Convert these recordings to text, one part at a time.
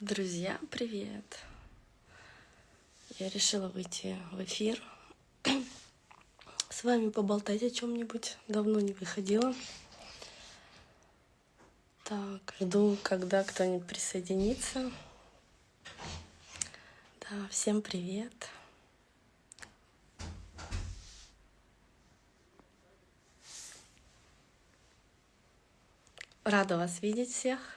Друзья, привет! Я решила выйти в эфир, с вами поболтать о чем-нибудь. Давно не выходила. Так, жду, когда кто-нибудь присоединится. Да, всем привет. Рада вас видеть всех.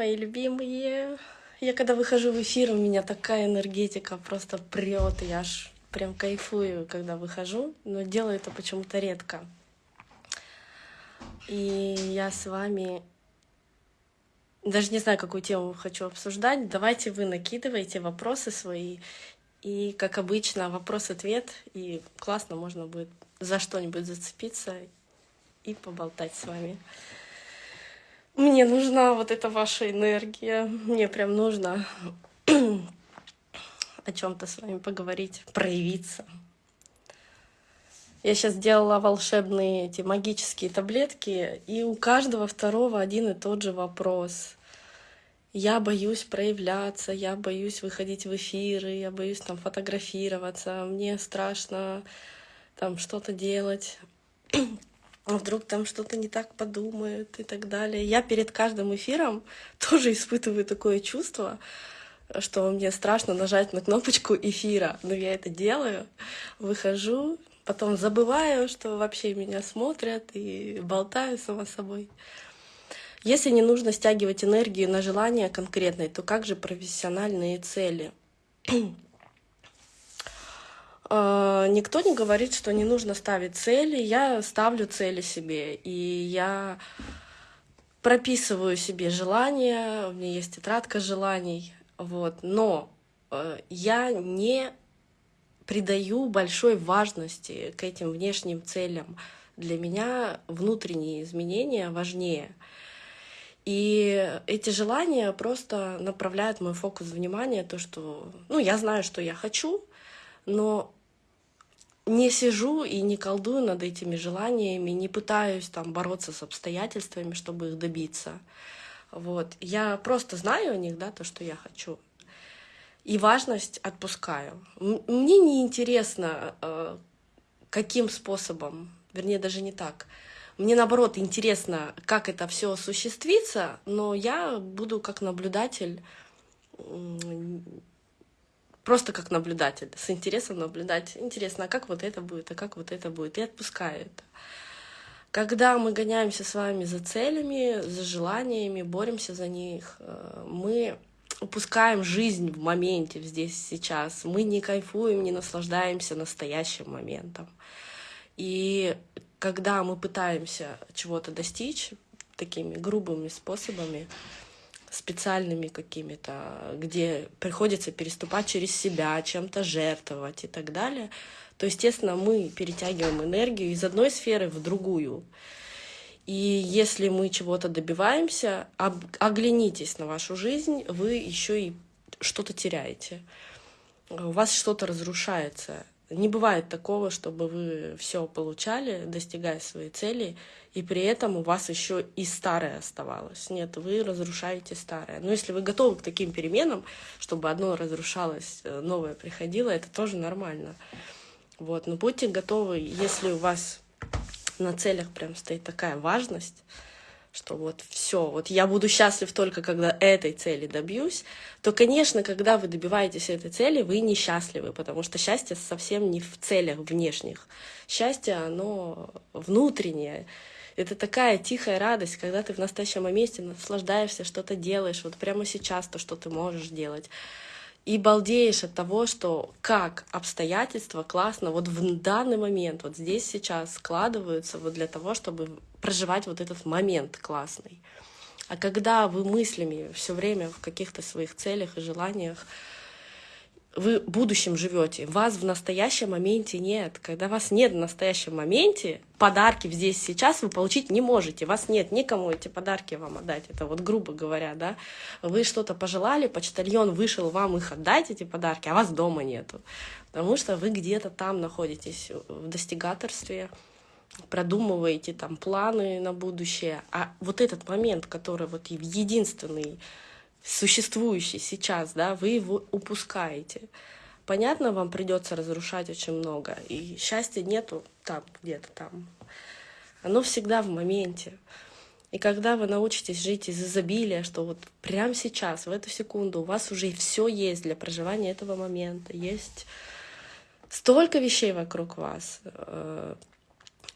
Мои любимые. Я когда выхожу в эфир, у меня такая энергетика просто прет, я аж прям кайфую, когда выхожу, но делаю это почему-то редко. И я с вами даже не знаю, какую тему хочу обсуждать. Давайте вы накидывайте вопросы свои. И, как обычно, вопрос-ответ. И классно можно будет за что-нибудь зацепиться и поболтать с вами. Мне нужна вот эта ваша энергия. Мне прям нужно о чем-то с вами поговорить, проявиться. Я сейчас делала волшебные эти магические таблетки, и у каждого второго один и тот же вопрос. Я боюсь проявляться, я боюсь выходить в эфиры, я боюсь там фотографироваться, мне страшно там что-то делать. А вдруг там что-то не так подумают и так далее. Я перед каждым эфиром тоже испытываю такое чувство, что мне страшно нажать на кнопочку эфира, но я это делаю, выхожу, потом забываю, что вообще меня смотрят и болтаю сама собой. Если не нужно стягивать энергию на желание конкретное, то как же профессиональные цели? А, никто не говорит, что не нужно ставить цели. Я ставлю цели себе, и я прописываю себе желания, у меня есть тетрадка желаний, вот. Но э, я не придаю большой важности к этим внешним целям. Для меня внутренние изменения важнее. И эти желания просто направляют мой фокус внимания, то, что, ну, я знаю, что я хочу, но не сижу и не колдую над этими желаниями, не пытаюсь там бороться с обстоятельствами, чтобы их добиться. Вот. Я просто знаю о них, да, то, что я хочу. И важность отпускаю. Мне не интересно, э, каким способом, вернее, даже не так. Мне наоборот интересно, как это все осуществится, но я буду как наблюдатель просто как наблюдатель, с интересом наблюдать. Интересно, а как вот это будет, а как вот это будет, и отпускаю это. Когда мы гоняемся с вами за целями, за желаниями, боремся за них, э, мы упускаем жизнь в моменте, здесь сейчас. Мы не кайфуем, не наслаждаемся настоящим моментом. И когда мы пытаемся чего-то достичь такими грубыми способами, специальными какими-то, где приходится переступать через себя, чем-то жертвовать и так далее, то, естественно, мы перетягиваем энергию из одной сферы в другую. И если мы чего-то добиваемся, оглянитесь на вашу жизнь, вы еще и что-то теряете. У вас что-то разрушается. Не бывает такого, чтобы вы все получали, достигая своей цели, и при этом у вас еще и старое оставалось. Нет, вы разрушаете старое. Но если вы готовы к таким переменам, чтобы одно разрушалось, э, новое приходило, это тоже нормально. Вот. Но будьте готовы, если у вас на целях прям стоит такая важность, что вот все, вот я буду счастлив только когда этой цели добьюсь, то, конечно, когда вы добиваетесь этой цели, вы несчастливы, потому что счастье совсем не в целях внешних. Счастье, оно внутреннее. Это такая тихая радость, когда ты в настоящем моменте наслаждаешься, что-то делаешь, вот прямо сейчас то, что ты можешь делать и балдеешь от того, что как обстоятельства классно вот в данный момент, вот здесь сейчас складываются вот для того, чтобы проживать вот этот момент классный. А когда вы мыслями все время в каких-то своих целях и желаниях вы будущем живете, вас в настоящем моменте нет. Когда вас нет в настоящем моменте, подарки здесь сейчас вы получить не можете. Вас нет никому эти подарки вам отдать. Это вот грубо говоря, да. Вы что-то пожелали, почтальон вышел вам их отдать, эти подарки, а вас дома нету. Потому что вы где-то там находитесь в достигаторстве, продумываете там планы на будущее, а вот этот момент, который вот единственный, существующий сейчас, да, вы его упускаете. Понятно, вам придется разрушать очень много, и счастья нету там, где-то там. Оно всегда в моменте. И когда вы научитесь жить из изобилия, что вот прямо сейчас, в эту секунду, у вас уже все есть для проживания этого момента, есть столько вещей вокруг вас, э,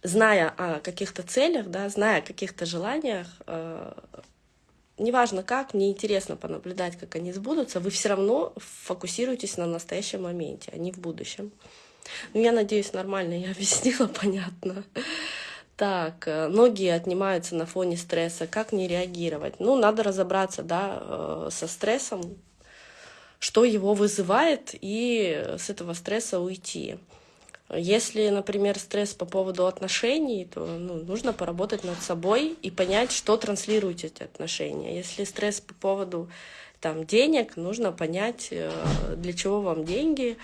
зная о каких-то целях, да, зная о каких-то желаниях, э, неважно как, мне интересно понаблюдать, как они сбудутся, вы все равно фокусируетесь на настоящем моменте, а не в будущем. Ну, я надеюсь, нормально я объяснила, понятно. Так, э, ноги отнимаются на фоне стресса. Как не реагировать? Ну, надо разобраться, да, э, со стрессом, что его вызывает, и с этого стресса уйти. Если, например, стресс по поводу отношений, то ну, нужно поработать над собой и понять, что транслируют эти отношения. Если стресс по поводу там, денег, нужно понять, э, для чего вам деньги,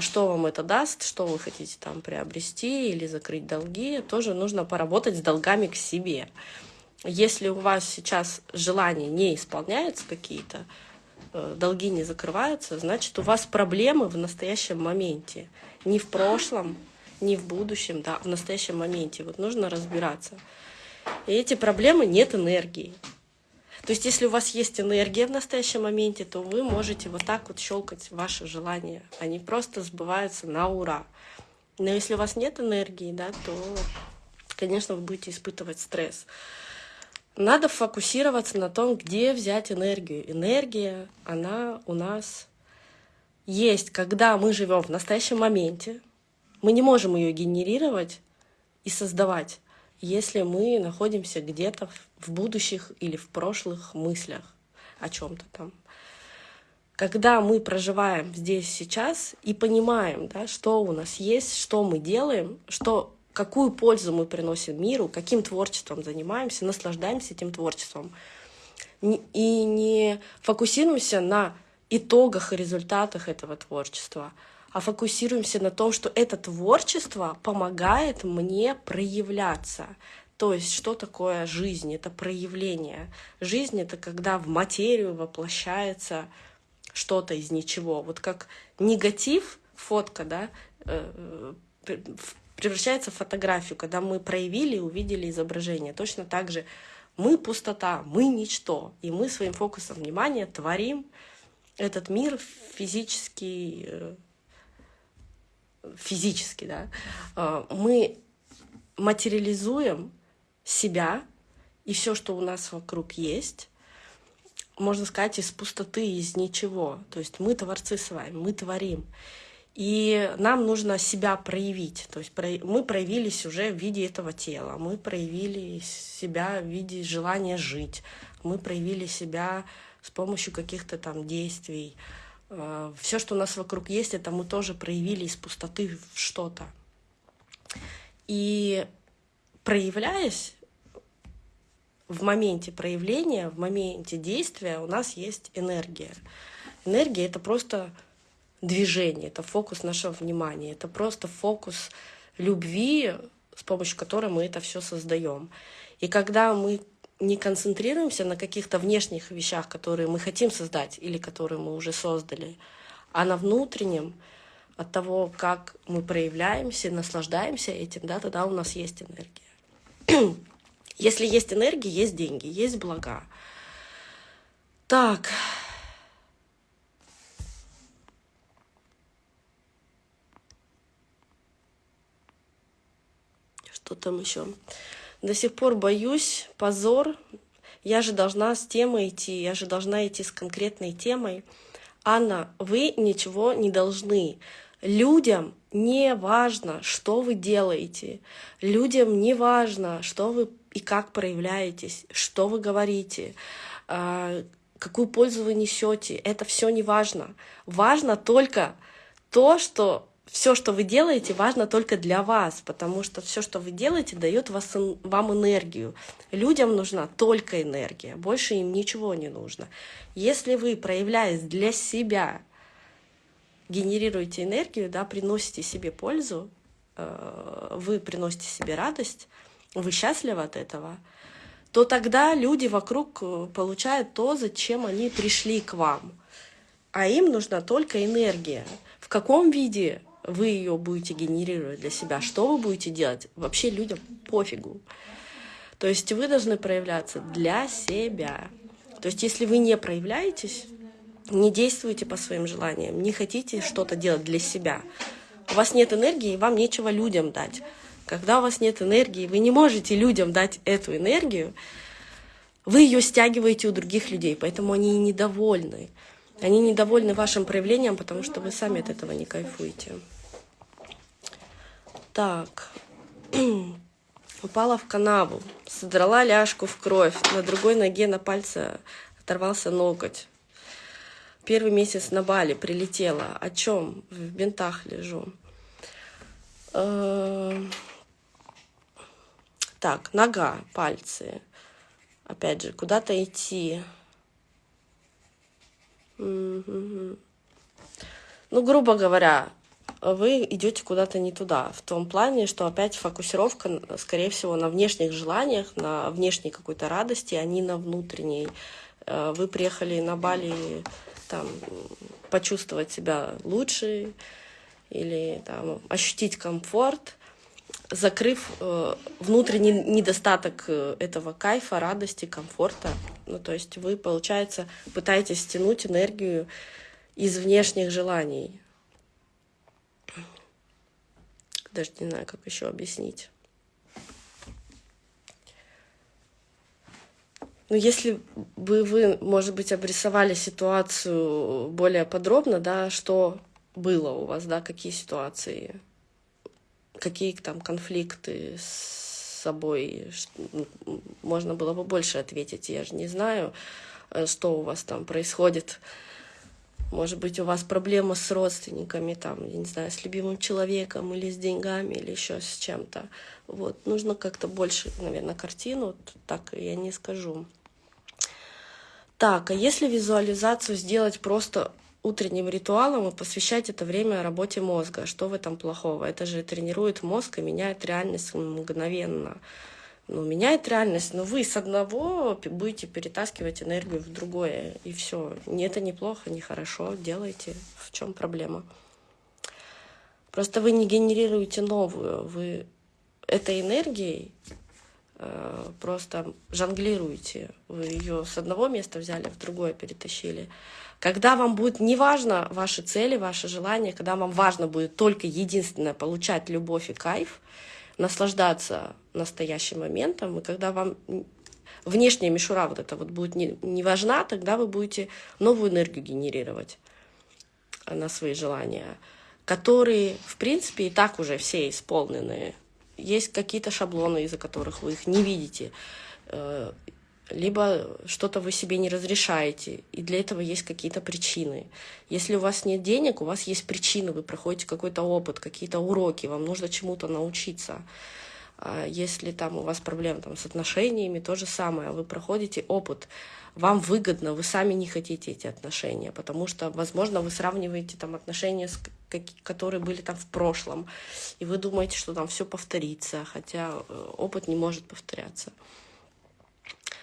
что вам это даст, что вы хотите там приобрести или закрыть долги. Тоже нужно поработать с долгами к себе. Если у вас сейчас желания не исполняются какие-то, э, долги не закрываются, значит, у вас проблемы в настоящем моменте не в прошлом, не в будущем, да, в настоящем моменте. Вот нужно разбираться. И эти проблемы нет энергии. То есть, если у вас есть энергия в настоящем моменте, то вы можете вот так вот щелкать ваши желания. Они просто сбываются на ура. Но если у вас нет энергии, да, то, конечно, вы будете испытывать стресс. Надо фокусироваться на том, где взять энергию. Энергия, она у нас есть, когда мы живем в настоящем моменте, мы не можем ее генерировать и создавать, если мы находимся где-то в будущих или в прошлых мыслях о чем-то там. Когда мы проживаем здесь сейчас и понимаем, да, что у нас есть, что мы делаем, что, какую пользу мы приносим миру, каким творчеством занимаемся, наслаждаемся этим творчеством, и не фокусируемся на итогах и результатах этого творчества, а фокусируемся на том, что это творчество помогает мне проявляться. То есть, что такое жизнь? Это проявление. Жизнь — это когда в материю воплощается что-то из ничего. Вот как негатив, фотка, да, э, превращается в фотографию, когда мы проявили и увидели изображение. Точно так же мы пустота, мы ничто, и мы своим фокусом внимания творим, этот мир физический, э, физически, да, э, мы материализуем себя и все, что у нас вокруг есть, можно сказать, из пустоты, из ничего. То есть мы творцы с вами, мы творим. И нам нужно себя проявить. То есть мы проявились уже в виде этого тела, мы проявили себя в виде желания жить, мы проявили себя с помощью каких-то там действий. Э, Все, что у нас вокруг есть, это мы тоже проявили из пустоты в что-то. И проявляясь в моменте проявления, в моменте действия у нас есть энергия. Энергия — это просто движение, это фокус нашего внимания, это просто фокус любви, с помощью которой мы это все создаем. И когда мы не концентрируемся на каких-то внешних вещах, которые мы хотим создать или которые мы уже создали, а на внутреннем, от того, как мы проявляемся, наслаждаемся этим, да, тогда у нас есть энергия. Если есть энергия, есть деньги, есть блага. Так. Что там еще? До сих пор боюсь, позор. Я же должна с темой идти, я же должна идти с конкретной темой. Анна, вы ничего не должны. Людям не важно, что вы делаете. Людям не важно, что вы и как проявляетесь, что вы говорите, а, какую пользу вы несете. Это все не важно. Важно только то, что все, что вы делаете, важно только для вас, потому что все, что вы делаете, дает вас, вам энергию. Людям нужна только энергия, больше им ничего не нужно. Если вы, проявляясь для себя, генерируете энергию, да, приносите себе пользу, э, вы приносите себе радость, вы счастливы от этого, то тогда люди вокруг э, получают то, зачем они пришли к вам. А им нужна только энергия. В каком виде вы ее будете генерировать для себя, что вы будете делать, вообще людям пофигу. То есть вы должны проявляться для себя. То есть если вы не проявляетесь, не действуете по своим желаниям, не хотите что-то делать для себя, у вас нет энергии, вам нечего людям дать. Когда у вас нет энергии, вы не можете людям дать эту энергию, вы ее стягиваете у других людей, поэтому они недовольны. Они недовольны вашим проявлением, потому что вы сами от этого не кайфуете. Так. Упала в канаву, содрала ляжку в кровь, на другой ноге на пальце оторвался ноготь. Первый месяц на Бали прилетела. О чем? В бинтах лежу. Эм, так, нога, пальцы. Опять же, куда-то идти. Ну, грубо говоря, вы идете куда-то не туда. В том плане, что опять фокусировка, скорее всего, на внешних желаниях, на внешней какой-то радости, а не на внутренней. Э, вы приехали на Бали там, почувствовать себя лучше или там, ощутить комфорт, закрыв э, внутренний недостаток э, этого кайфа, радости, комфорта. Ну, то есть вы, получается, пытаетесь стянуть энергию из внешних желаний. Даже не знаю, как еще объяснить. Ну, если бы вы, может быть, обрисовали ситуацию более подробно, да, что было у вас, да, какие ситуации, какие там конфликты с собой, ну, можно было бы больше ответить, я же не знаю, э, что у вас там происходит может быть, у вас проблема с родственниками, там, я не знаю, с любимым человеком или с деньгами, или еще с чем-то. Вот. Нужно как-то больше, наверное, картину, так я не скажу. Так, а если визуализацию сделать просто утренним ритуалом и посвящать это время работе мозга, что в этом плохого? Это же тренирует мозг и меняет реальность мгновенно ну, меняет реальность, но вы с одного будете перетаскивать энергию в другое, и все. Это неплохо, не хорошо, делайте. В чем проблема? Просто вы не генерируете новую, вы этой энергией э, просто жонглируете. Вы ее с одного места взяли, в другое перетащили. Когда вам будет неважно ваши цели, ваши желания, когда вам важно будет только единственное получать любовь и кайф, наслаждаться настоящим моментом, и когда вам внешняя мишура вот эта вот будет не, не важна, тогда вы будете новую энергию генерировать на свои желания, которые, в принципе, и так уже все исполнены. Есть какие-то шаблоны, из-за которых вы их не видите. Э, либо что-то вы себе не разрешаете, и для этого есть какие-то причины. Если у вас нет денег, у вас есть причины, вы проходите какой-то опыт, какие-то уроки, вам нужно чему-то научиться. А если там у вас проблемы там, с отношениями, то же самое, вы проходите опыт, вам выгодно, вы сами не хотите эти отношения, потому что, возможно, вы сравниваете там отношения, с, которые были там в прошлом, и вы думаете, что там все повторится, хотя э, опыт не может повторяться.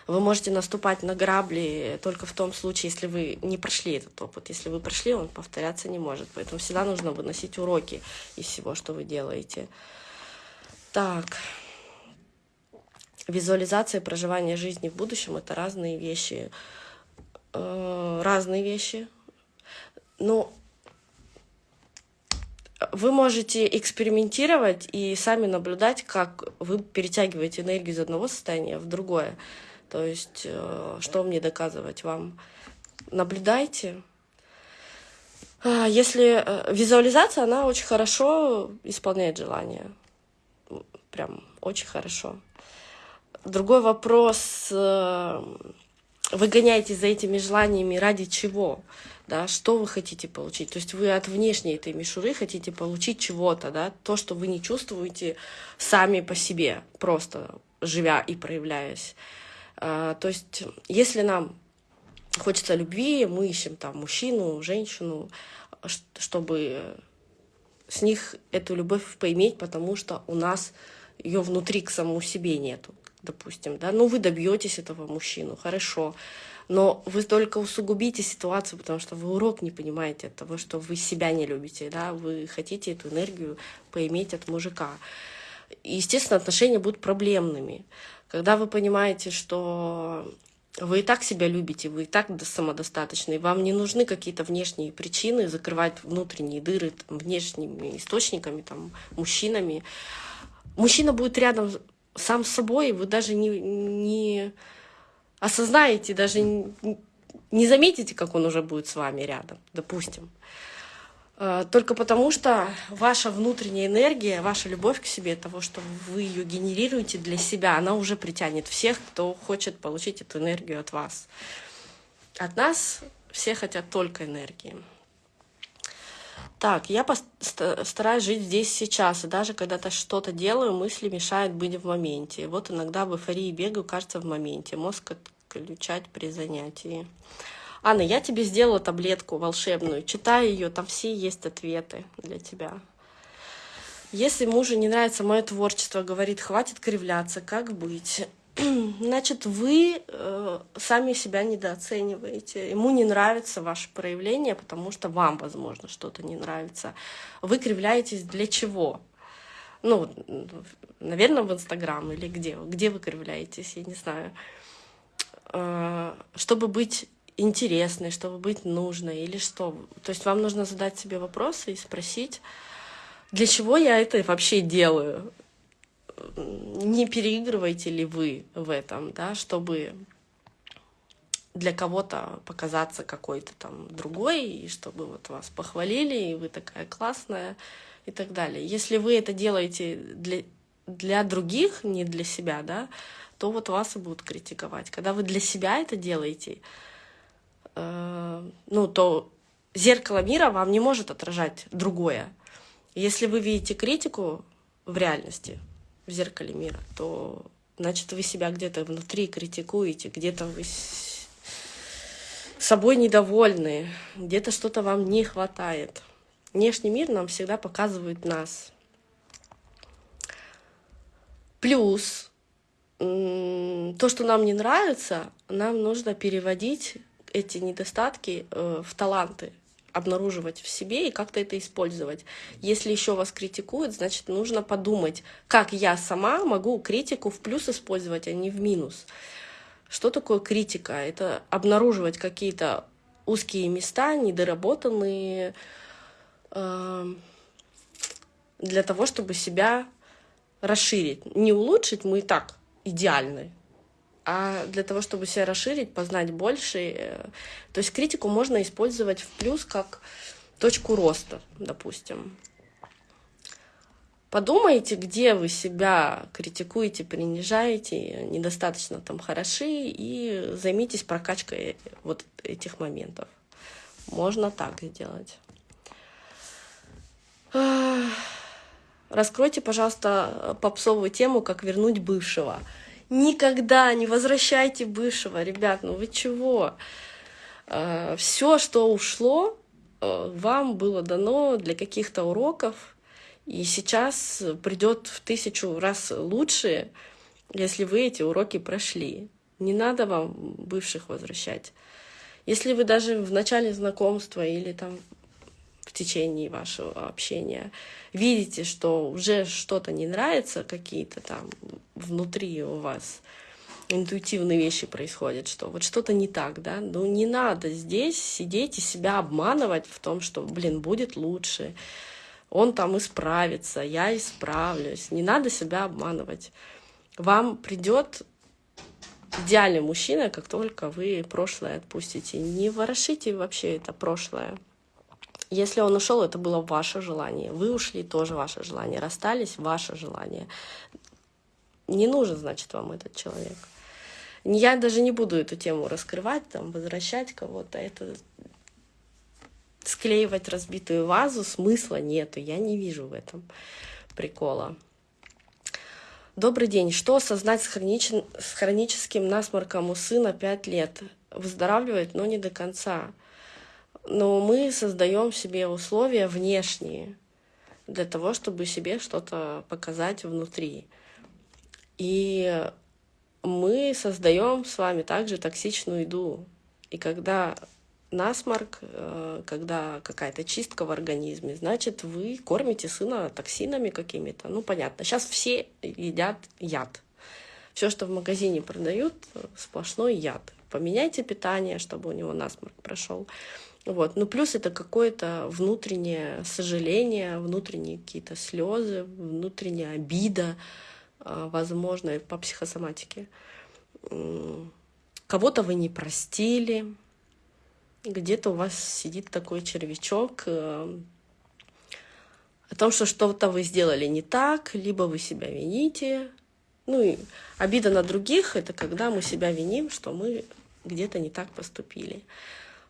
Вы можете наступать на грабли только в том случае, если вы не прошли этот опыт. Если вы прошли, он повторяться не может. Поэтому всегда нужно выносить уроки из всего, что вы делаете. Так. Визуализация проживания жизни в будущем — это разные вещи. Э, разные вещи. Но вы можете экспериментировать и сами наблюдать, как вы перетягиваете энергию из одного состояния в другое. То есть, э, что мне доказывать вам? Наблюдайте. А, если э, визуализация, она очень хорошо исполняет желание. Прям очень хорошо. Другой вопрос, э, вы гоняетесь за этими желаниями ради чего? Да, что вы хотите получить? То есть вы от внешней этой мишуры хотите получить чего-то, да, то, что вы не чувствуете сами по себе, просто живя и проявляясь. А, то есть, если нам хочется любви, мы ищем там мужчину, женщину, чтобы с них эту любовь поиметь, потому что у нас ее внутри к самому себе нету, допустим, да, ну вы добьетесь этого мужчину, хорошо, но вы только усугубите ситуацию, потому что вы урок не понимаете от того, что вы себя не любите, да, вы хотите эту энергию поиметь от мужика. И, естественно, отношения будут проблемными. Когда вы понимаете, что вы и так себя любите, вы и так самодостаточны, вам не нужны какие-то внешние причины закрывать внутренние дыры там, внешними источниками, там, мужчинами. Мужчина будет рядом сам с собой, вы даже не, не осознаете, даже не заметите, как он уже будет с вами рядом, допустим. Э, только потому, что ваша внутренняя энергия, ваша любовь к себе, того, что вы ее генерируете для себя, она уже притянет всех, кто хочет получить эту энергию от вас. От нас все хотят только энергии. Так, я стараюсь жить здесь сейчас, и даже когда-то что-то делаю, мысли мешают быть в моменте. Вот иногда в эйфории бегаю, кажется, в моменте. Мозг отключать при занятии. Анна, я тебе сделала таблетку волшебную. Читай ее, там все есть ответы для тебя. Если мужу не нравится мое творчество, говорит, хватит кривляться, как быть? Значит, вы э, сами себя недооцениваете. Ему не нравится ваше проявление, потому что вам, возможно, что-то не нравится. Вы кривляетесь для чего? Ну, наверное, в Инстаграм или где? Где вы кривляетесь, я не знаю. Э, чтобы быть интересной, чтобы быть нужной или что. То есть вам нужно задать себе вопросы и спросить, для чего я это вообще делаю? Не переигрываете ли вы в этом, да, чтобы для кого-то показаться какой-то там другой, и чтобы вот вас похвалили, и вы такая классная, и так далее. Если вы это делаете для, для других, не для себя, да, то вот вас и будут критиковать. Когда вы для себя это делаете, Э, ну, то зеркало мира вам не может отражать другое. Если вы видите критику в реальности, в зеркале мира, то значит вы себя где-то внутри критикуете, где-то вы собой недовольны, где-то что-то вам не хватает. Внешний мир нам всегда показывает нас. Плюс то, что нам не нравится, нам нужно переводить эти недостатки э, в таланты обнаруживать в себе и как-то это использовать. Если еще вас критикуют, значит, нужно подумать, как я сама могу критику в плюс использовать, а не в минус. Что такое критика? Это обнаруживать какие-то узкие места, недоработанные, э, для того, чтобы себя расширить. Не улучшить, мы и так идеальны, а для того, чтобы себя расширить, познать больше. Э, то есть критику можно использовать в плюс как точку роста, допустим. Подумайте, где вы себя критикуете, принижаете, недостаточно там хороши, и займитесь прокачкой вот этих моментов. Можно так сделать. Раскройте, пожалуйста, попсовую тему, как вернуть бывшего. Никогда не возвращайте бывшего, ребят, ну вы чего? А, Все, что ушло, а, вам было дано для каких-то уроков, и сейчас придет в тысячу раз лучше, если вы эти уроки прошли. Не надо вам бывших возвращать. Если вы даже в начале знакомства или там течение вашего общения видите, что уже что-то не нравится, какие-то там внутри у вас интуитивные вещи происходят, что вот что-то не так, да, ну не надо здесь сидеть и себя обманывать в том, что, блин, будет лучше, он там исправится, я исправлюсь, не надо себя обманывать. Вам придет идеальный мужчина, как только вы прошлое отпустите. Не ворошите вообще это прошлое. Если он ушел, это было ваше желание. Вы ушли, тоже ваше желание. Расстались, ваше желание. Не нужен, значит, вам этот человек. Я даже не буду эту тему раскрывать, там, возвращать кого-то. Это склеивать разбитую вазу смысла нету. Я не вижу в этом прикола. Добрый день. Что осознать с, хронич... с хроническим насморком у сына 5 лет? Выздоравливает, но не до конца но мы создаем себе условия внешние. для того, чтобы себе что-то показать внутри. И мы создаем с вами также токсичную еду. И когда насморк, э, когда какая-то чистка в организме, значит, вы кормите сына токсинами какими-то. Ну, понятно. Сейчас все едят яд. Все, что в магазине продают, сплошной яд. Поменяйте питание, чтобы у него насморк прошел. Вот. Ну, плюс это какое-то внутреннее сожаление, внутренние какие-то слезы, внутренняя обида, а, возможно, по психосоматике. Кого-то вы не простили, где-то у вас сидит такой червячок э, о том, что что-то вы сделали не так, либо вы себя вините. Ну и обида на других — это когда мы себя виним, что мы где-то не так поступили.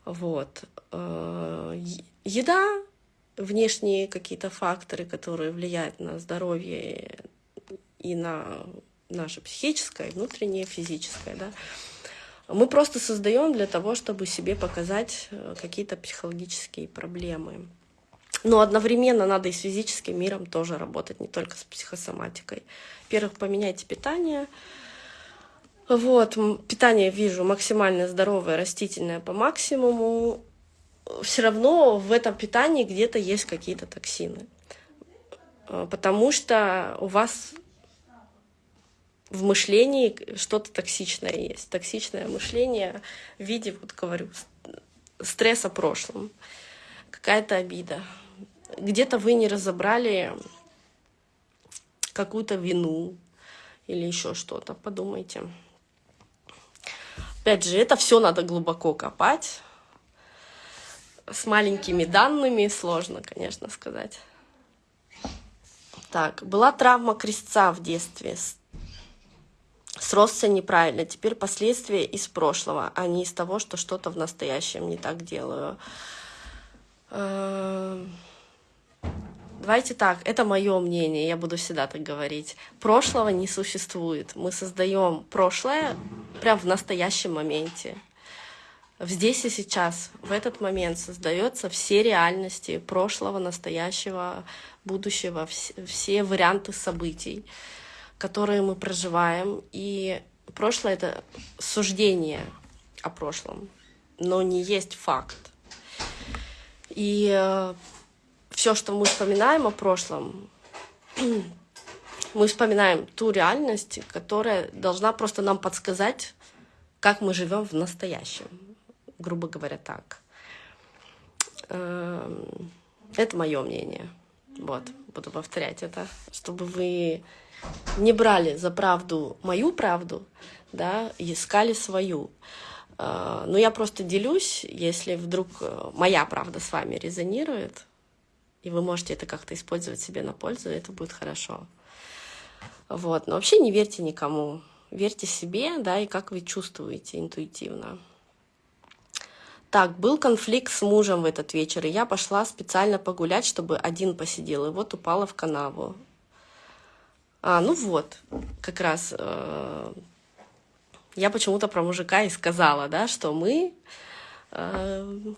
Вот. Э, еда, внешние какие-то факторы, которые влияют на здоровье и на наше психическое, внутреннее, физическое, да, мы просто создаем для того, чтобы себе показать э, какие-то психологические проблемы. Но одновременно надо и с физическим миром тоже работать, не только с психосоматикой. Во-первых, поменяйте питание. Вот, питание вижу максимально здоровое, растительное по максимуму. Все равно в этом питании где-то есть какие-то токсины. Э, потому что у вас в мышлении что-то токсичное есть. Токсичное мышление в виде, вот говорю, стресса прошлым. Какая-то обида. Где-то вы не разобрали какую-то вину или еще что-то. Подумайте. Опять же, это все надо глубоко копать. С маленькими данными сложно, конечно, сказать. Так, была травма крестца в детстве сросся неправильно. Теперь последствия из прошлого, а не из того, что что-то в настоящем не так делаю. Давайте так, это мое мнение, я буду всегда так говорить. Прошлого не существует. Мы создаем прошлое прямо в настоящем моменте. Здесь и сейчас, в этот момент создается все реальности прошлого, настоящего, будущего, все, все варианты событий которые мы проживаем. И прошлое — это суждение о прошлом, но не есть факт. И э, все, что мы вспоминаем о прошлом, мы вспоминаем ту реальность, которая должна просто нам подсказать, как мы живем в настоящем, грубо говоря, так. Эм, это мое мнение. Вот, буду повторять это, чтобы вы не брали за правду мою правду, да, искали свою. А, но я просто делюсь, если вдруг э, моя правда с вами резонирует, и вы можете это как-то использовать себе на пользу, это будет хорошо. Вот. Но вообще не верьте никому. Верьте себе, да, и как вы чувствуете интуитивно. Так, был конфликт с мужем в этот вечер, и я пошла специально погулять, чтобы один посидел, и вот упала в канаву. А, ну вот, как раз э, я почему-то про мужика и сказала, да, что мы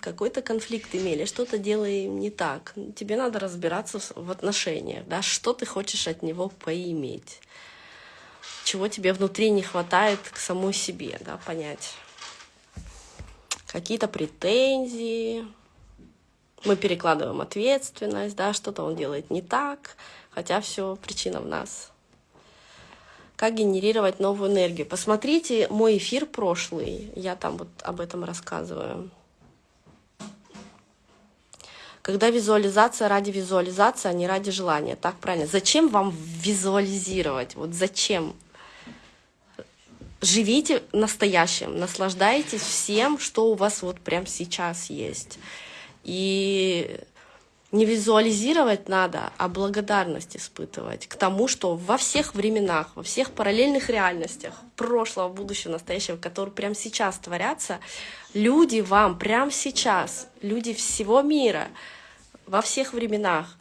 какой-то конфликт имели, что-то делаем не так. Тебе надо разбираться в отношениях, да, что ты хочешь от него поиметь, чего тебе внутри не хватает к самой себе, да, понять. Какие-то претензии, мы перекладываем ответственность, да, что-то он делает не так, хотя все причина в нас как генерировать новую энергию. Посмотрите мой эфир прошлый, я там вот об этом рассказываю. Когда визуализация ради визуализации, а не ради желания. Так правильно. Зачем вам визуализировать? Вот зачем? Живите настоящим, наслаждайтесь всем, что у вас вот прямо сейчас есть. И не визуализировать надо, а благодарность испытывать к тому, что во всех временах, во всех параллельных реальностях, прошлого, будущего, настоящего, которые прямо сейчас творятся, люди вам прямо сейчас, люди всего мира, во всех временах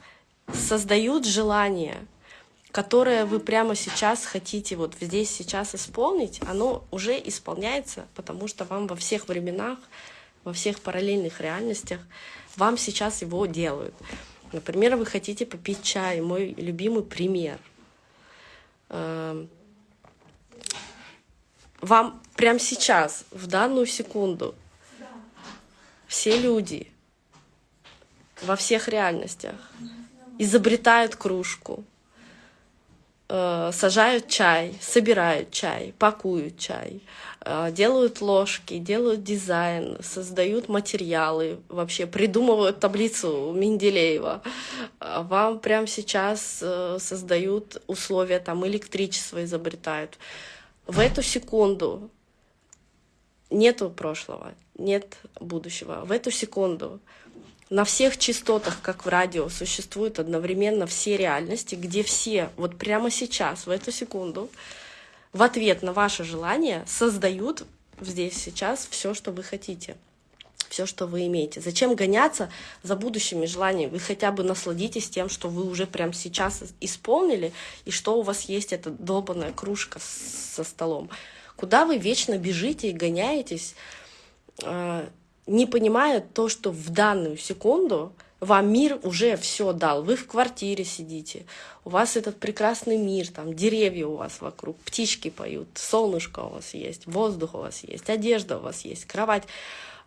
создают желание, которое вы прямо сейчас хотите вот здесь сейчас исполнить, оно уже исполняется, потому что вам во всех временах, во всех параллельных реальностях вам сейчас его делают. Например, вы хотите попить чай, мой любимый пример. Эм, вам прямо сейчас, в данную секунду, все люди во всех реальностях изобретают кружку, э, сажают чай, собирают чай, пакуют чай, э, делают ложки, делают дизайн, создают материалы, вообще придумывают таблицу Менделеева. А вам прямо сейчас э, создают условия, там электричество изобретают. В эту секунду нету прошлого, нет будущего. В эту секунду на всех частотах, как в радио, существуют одновременно все реальности, где все вот прямо сейчас, в эту секунду, в ответ на ваше желание создают здесь сейчас все, что вы хотите, все, что вы имеете. Зачем гоняться за будущими желаниями? Вы хотя бы насладитесь тем, что вы уже прямо сейчас исполнили, и что у вас есть эта долбанная кружка со столом. Куда вы вечно бежите и гоняетесь, а, не понимая то, что в данную секунду вам мир уже все дал. Вы в квартире сидите, у вас этот прекрасный мир, там деревья у вас вокруг, птички поют, солнышко у вас есть, воздух у вас есть, одежда у вас есть, кровать.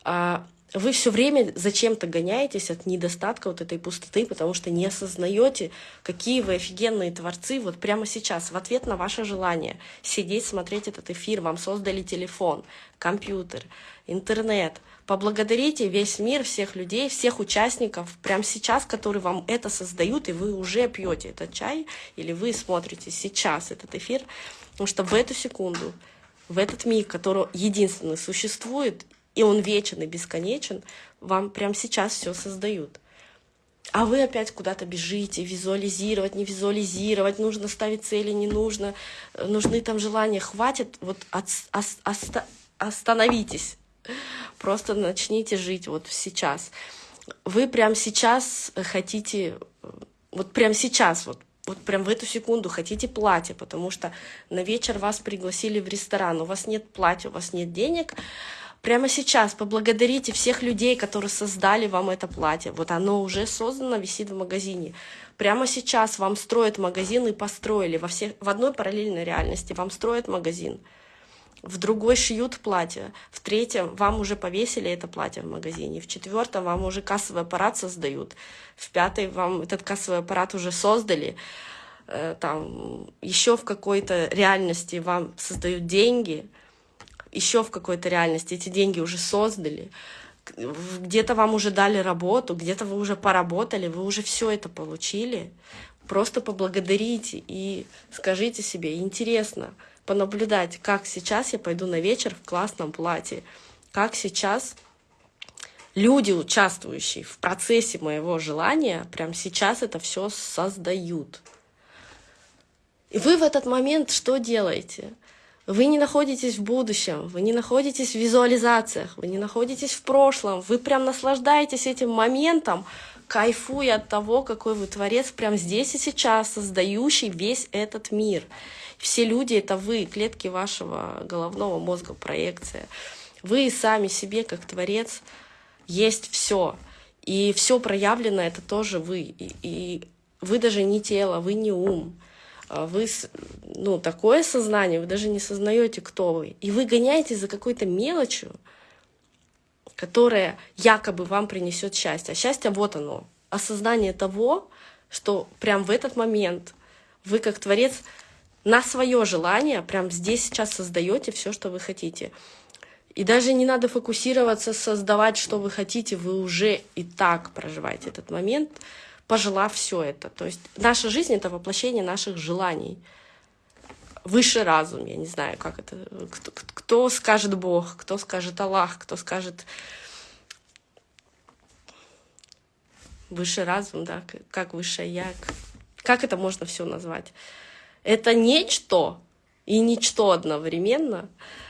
А, вы все время зачем-то гоняетесь от недостатка вот этой пустоты, потому что не осознаете, какие вы офигенные творцы вот прямо сейчас, в ответ на ваше желание сидеть, смотреть этот эфир, вам создали телефон, компьютер, интернет. Поблагодарите весь мир, всех людей, всех участников прямо сейчас, которые вам это создают, и вы уже пьете этот чай, или вы смотрите сейчас этот эфир, потому что в эту секунду, в этот миг, который единственный существует, и он вечен и бесконечен, вам прямо сейчас все создают. А вы опять куда-то бежите, визуализировать, не визуализировать, нужно ставить цели, не нужно, нужны там желания, хватит, вот от, оста, остановитесь, просто начните жить вот сейчас. Вы прямо сейчас хотите, вот прямо сейчас, вот вот прям в эту секунду хотите платье, потому что на вечер вас пригласили в ресторан, у вас нет платья, у вас нет денег, Прямо сейчас поблагодарите всех людей, которые создали вам это платье. Вот оно уже создано, висит в магазине. Прямо сейчас вам строят магазин и построили. Во всех, в одной параллельной реальности вам строят магазин. В другой шьют платье. В третьем вам уже повесили это платье в магазине. В четвертом вам уже кассовый аппарат создают. В пятой вам этот кассовый аппарат уже создали э, там еще в какой-то реальности вам создают деньги, еще в какой-то реальности эти деньги уже создали, где-то вам уже дали работу, где-то вы уже поработали, вы уже все это получили. Просто поблагодарите и скажите себе, интересно понаблюдать, как сейчас я пойду на вечер в классном платье, как сейчас люди, участвующие в процессе моего желания, прямо сейчас это все создают. И вы в этот момент что делаете? Вы не находитесь в будущем, вы не находитесь в визуализациях, вы не находитесь в прошлом, вы прям наслаждаетесь этим моментом, кайфуя от того, какой вы творец прямо здесь и сейчас, создающий весь этот мир. Все люди — это вы, клетки вашего головного мозга, проекция. Вы сами себе, как творец, есть все. И все проявлено — это тоже вы. И, и вы даже не тело, вы не ум. А вы, ну, такое сознание, вы даже не сознаете, кто вы. И вы гоняетесь за какой-то мелочью, которая якобы вам принесет счастье. А счастье вот оно. Осознание того, что прям в этот момент вы как творец на свое желание прям здесь сейчас создаете все, что вы хотите. И даже не надо фокусироваться, создавать, что вы хотите, вы уже и так проживаете этот момент, пожелав все это. То есть наша жизнь — это воплощение наших желаний. Высший разум, я не знаю, как это, кто, кто скажет Бог, кто скажет Аллах, кто скажет высший разум, да, как высшее я, как это можно все назвать? Это нечто и ничто одновременно,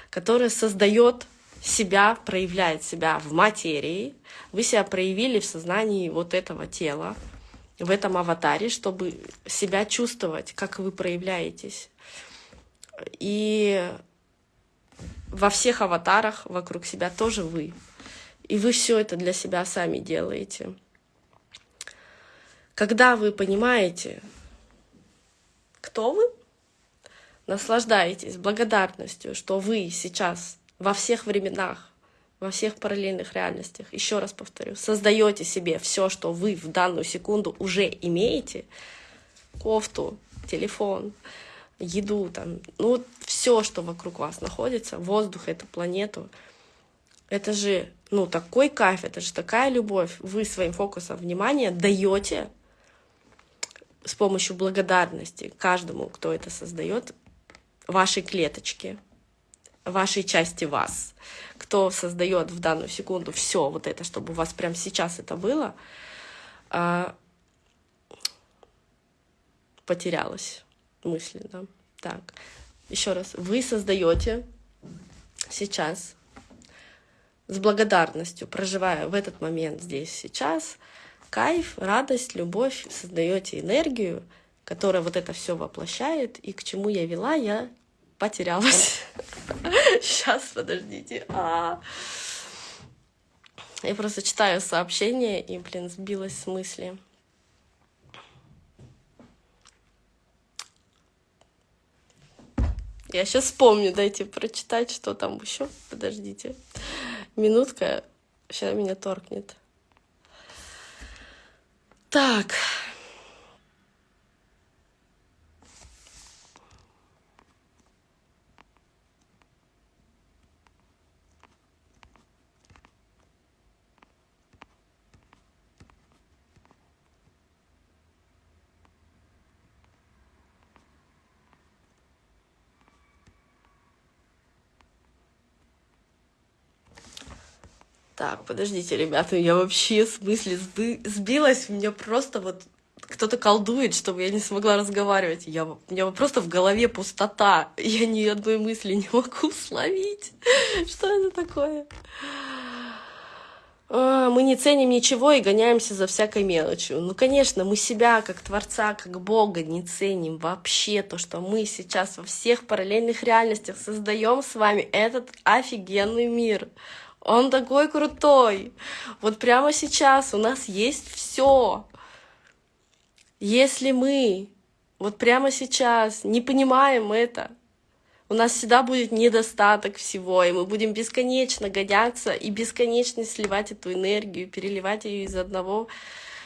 которое создает себя, проявляет себя в материи. Вы себя проявили в сознании вот этого тела, в этом аватаре, чтобы себя чувствовать, как вы проявляетесь. И во всех аватарах вокруг себя тоже вы. И вы все это для себя сами делаете. Когда вы понимаете, кто вы, наслаждаетесь благодарностью, что вы сейчас во всех временах, во всех параллельных реальностях, еще раз повторю, создаете себе все, что вы в данную секунду уже имеете, кофту, телефон, еду, там, ну, все, что вокруг вас находится, воздух, эту планету, это же, ну, такой кайф, это же такая любовь. Вы своим фокусом внимания даете с помощью благодарности каждому, кто это создает, вашей клеточке, вашей части вас, кто создает в данную секунду все вот это, чтобы у вас прямо сейчас это было, а, потерялась мысли, да. Так, еще раз, вы создаете сейчас с благодарностью, проживая в этот момент здесь сейчас, кайф, радость, любовь, создаете энергию, которая вот это все воплощает, и к чему я вела, я потерялась. Сейчас, подождите. А... Я просто читаю сообщение и, блин, сбилась с мысли. Я сейчас вспомню, дайте прочитать, что там еще. Подождите. Минутка. Сейчас меня торкнет. Так. Так, подождите, ребята, я вообще в смысле сбилась, у меня просто вот кто-то колдует, чтобы я не смогла разговаривать. Я, у меня просто в голове пустота, я ни одной мысли не могу словить. Что это такое? А, мы не ценим ничего и гоняемся за всякой мелочью. Ну, конечно, мы себя, как Творца, как Бога, не ценим вообще. То, что мы сейчас во всех параллельных реальностях создаем с вами этот офигенный мир. Он такой крутой. Вот прямо сейчас у нас есть все. Если мы вот прямо сейчас не понимаем это, у нас всегда будет недостаток всего, и мы будем бесконечно гоняться и бесконечно сливать эту энергию, переливать ее из одного.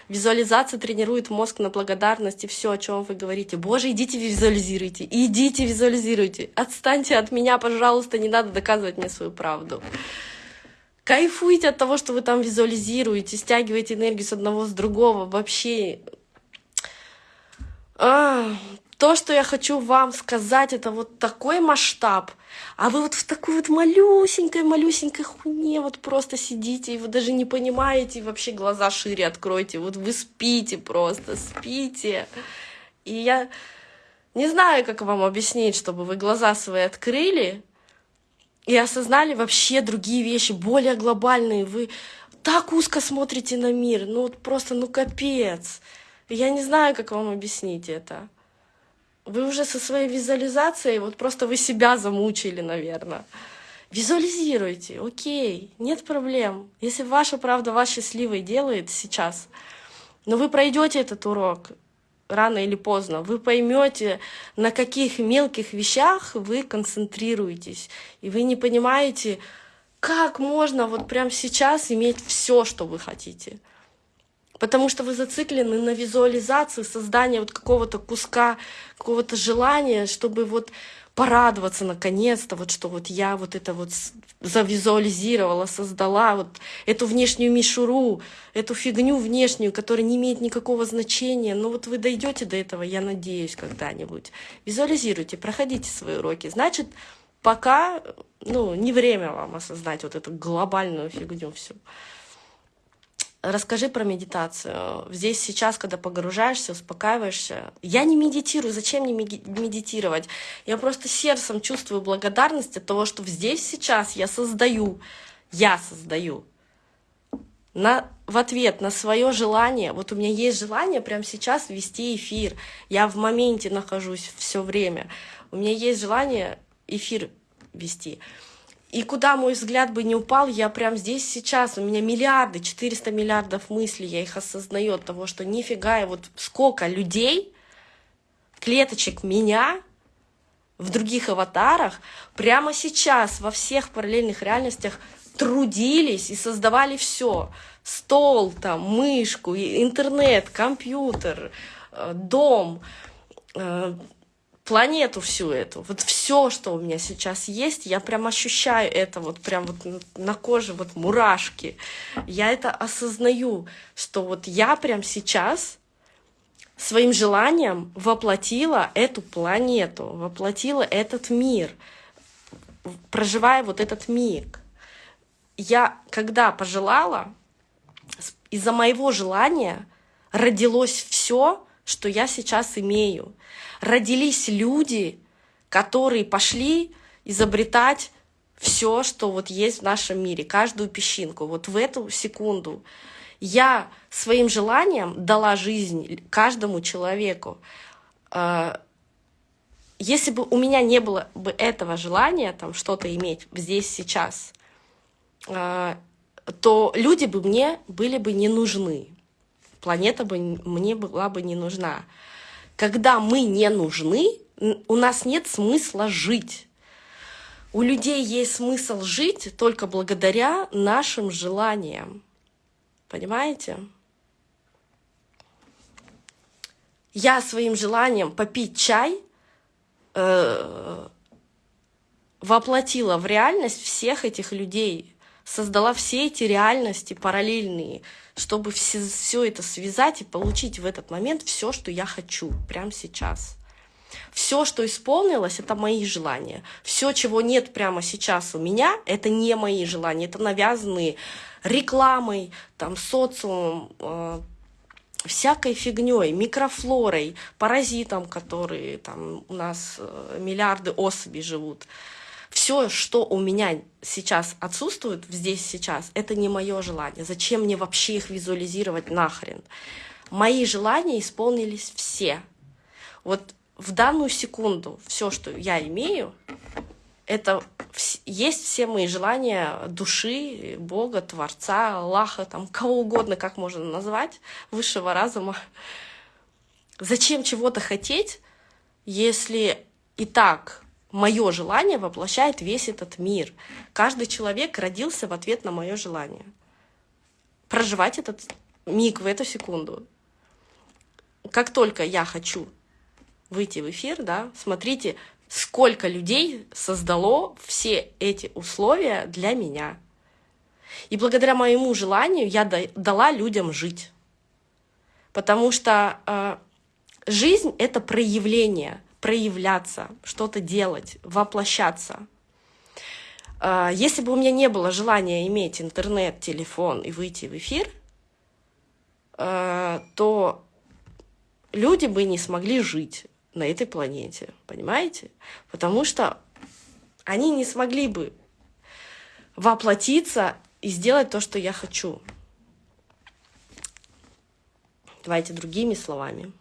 Визуализация тренирует мозг на благодарность и все, о чем вы говорите. Боже, идите визуализируйте, идите визуализируйте. Отстаньте от меня, пожалуйста, не надо доказывать мне свою правду. Кайфуйте от того, что вы там визуализируете, стягиваете энергию с одного, с другого. Вообще, а, то, что я хочу вам сказать, это вот такой масштаб, а вы вот в такой вот малюсенькой-малюсенькой хуйне вот просто сидите, и вы даже не понимаете, и вообще глаза шире откройте, вот вы спите просто, спите. И я не знаю, как вам объяснить, чтобы вы глаза свои открыли, и осознали вообще другие вещи, более глобальные. Вы так узко смотрите на мир, ну вот просто, ну капец. Я не знаю, как вам объяснить это. Вы уже со своей визуализацией, вот просто вы себя замучили, наверное. Визуализируйте, окей, нет проблем. Если ваша правда вас счастливой делает сейчас, но вы пройдете этот урок, рано или поздно, вы поймете, на каких мелких вещах вы концентрируетесь, и вы не понимаете, как можно вот прямо сейчас иметь все, что вы хотите. Потому что вы зациклены на визуализации, создания вот какого-то куска, какого-то желания, чтобы вот порадоваться наконец-то, вот что вот я вот это вот завизуализировала, создала вот эту внешнюю мишуру, эту фигню внешнюю, которая не имеет никакого значения. Но вот вы дойдете до этого, я надеюсь, когда-нибудь. Визуализируйте, проходите свои уроки. Значит, пока ну, не время вам осознать вот эту глобальную фигню всю. Расскажи про медитацию. Здесь сейчас, когда погружаешься, успокаиваешься. Я не медитирую. Зачем мне медитировать? Я просто сердцем чувствую благодарность от того, что здесь сейчас я создаю. Я создаю. На, в ответ на свое желание, вот у меня есть желание прямо сейчас вести эфир. Я в моменте нахожусь все время. У меня есть желание эфир вести. И куда мой взгляд бы не упал, я прям здесь сейчас, у меня миллиарды, 400 миллиардов мыслей, я их осознаю от того, что нифига, и вот сколько людей, клеточек меня в других аватарах прямо сейчас во всех параллельных реальностях трудились и создавали все. Стол, там, мышку, интернет, компьютер, э, дом, э, планету всю эту, вот все, что у меня сейчас есть, я прям ощущаю это вот прям вот на коже вот мурашки. Я это осознаю, что вот я прям сейчас своим желанием воплотила эту планету, воплотила этот мир, проживая вот этот миг. Я когда пожелала, из-за моего желания родилось все, что я сейчас имею родились люди, которые пошли изобретать все, что вот есть в нашем мире, каждую песчинку. Вот в эту секунду я своим желанием дала жизнь каждому человеку. А, если бы у меня не было бы этого желания там что-то иметь здесь сейчас, а, то люди бы мне были бы не нужны, планета бы мне была бы не нужна когда мы не нужны, у нас нет смысла жить. У людей есть смысл жить только благодаря нашим желаниям. Понимаете? Я своим желанием попить чай э, воплотила в реальность всех этих людей, создала все эти реальности параллельные, чтобы все, все это связать и получить в этот момент все, что я хочу прямо сейчас. Все, что исполнилось, это мои желания. Все, чего нет прямо сейчас у меня, это не мои желания, это навязанные рекламой, там, социумом, э, всякой фигней, микрофлорой, паразитом, которые там у нас э, миллиарды особей живут все, что у меня сейчас отсутствует здесь сейчас, это не мое желание. Зачем мне вообще их визуализировать нахрен? Мои желания исполнились все. Вот в данную секунду все, что я имею, это есть все мои желания души, Бога, Творца, Аллаха, там, кого угодно, как можно назвать, высшего разума. Зачем чего-то хотеть, если и так мое желание воплощает весь этот мир. Каждый человек родился в ответ на мое желание. Проживать этот миг в эту секунду. Как только я хочу выйти в эфир, да, смотрите, сколько людей создало все эти условия для меня. И благодаря моему желанию я дала людям жить. Потому что э, жизнь — это проявление — проявляться, что-то делать, воплощаться. А, если бы у меня не было желания иметь интернет, телефон и выйти в эфир, а, то люди бы не смогли жить на этой планете, понимаете? Потому что они не смогли бы воплотиться и сделать то, что я хочу. Давайте другими словами.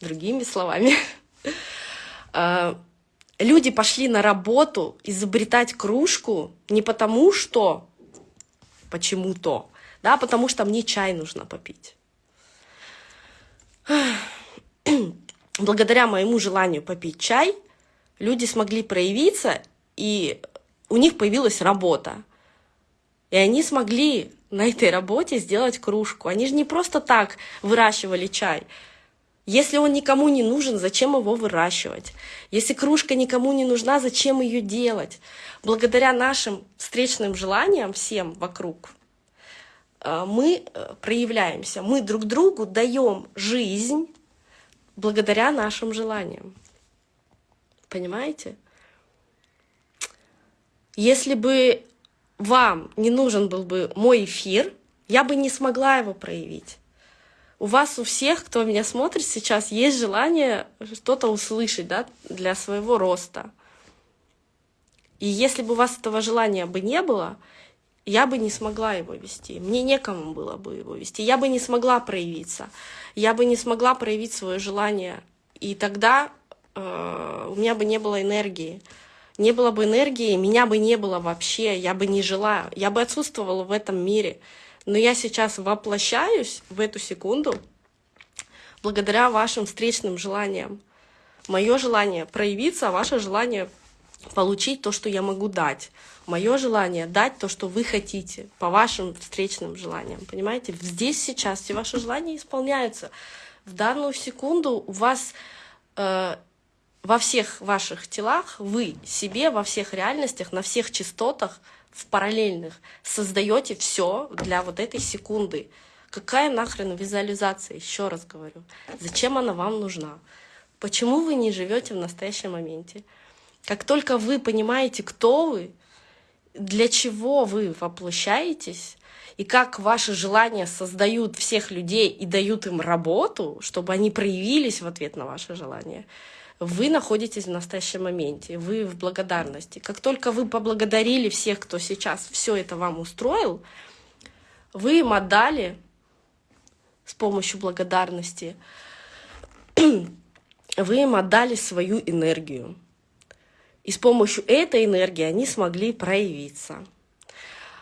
Другими словами. А, люди пошли на работу изобретать кружку не потому что, почему-то, да, потому что мне чай нужно попить. Благодаря моему желанию попить чай, люди смогли проявиться, и у них появилась работа. И они смогли на этой работе сделать кружку. Они же не просто так выращивали чай. Если он никому не нужен, зачем его выращивать? Если кружка никому не нужна, зачем ее делать? Благодаря нашим встречным желаниям всем вокруг э, мы э, проявляемся, мы друг другу даем жизнь благодаря нашим желаниям. Понимаете? Если бы вам не нужен был бы мой эфир, я бы не смогла его проявить у вас у всех, кто меня смотрит сейчас, есть желание что-то услышать да, для своего роста. И если бы у вас этого желания бы не было, я бы не смогла его вести. Мне некому было бы его вести. Я бы не смогла проявиться. Я бы не смогла проявить свое желание. И тогда э, у меня бы не было энергии. Не было бы энергии, меня бы не было вообще, я бы не жила, я бы отсутствовала в этом мире. Но я сейчас воплощаюсь в эту секунду благодаря вашим встречным желаниям. Мое желание проявиться, а ваше желание получить то, что я могу дать. Мое желание дать то, что вы хотите, по вашим встречным желаниям. Понимаете? Здесь сейчас все ваши желания исполняются. В данную секунду у вас э, во всех ваших телах, вы себе во всех реальностях, на всех частотах, в параллельных, создаете все для вот этой секунды. Какая нахрен визуализация, еще раз говорю. Зачем она вам нужна? Почему вы не живете в настоящем моменте? Как только вы понимаете, кто вы, для чего вы воплощаетесь, и как ваши желания создают всех людей и дают им работу, чтобы они проявились в ответ на ваши желания, вы находитесь в настоящем моменте, вы в благодарности. Как только вы поблагодарили всех, кто сейчас все это вам устроил, вы им отдали с помощью благодарности, вы им отдали свою энергию. И с помощью этой энергии они смогли проявиться.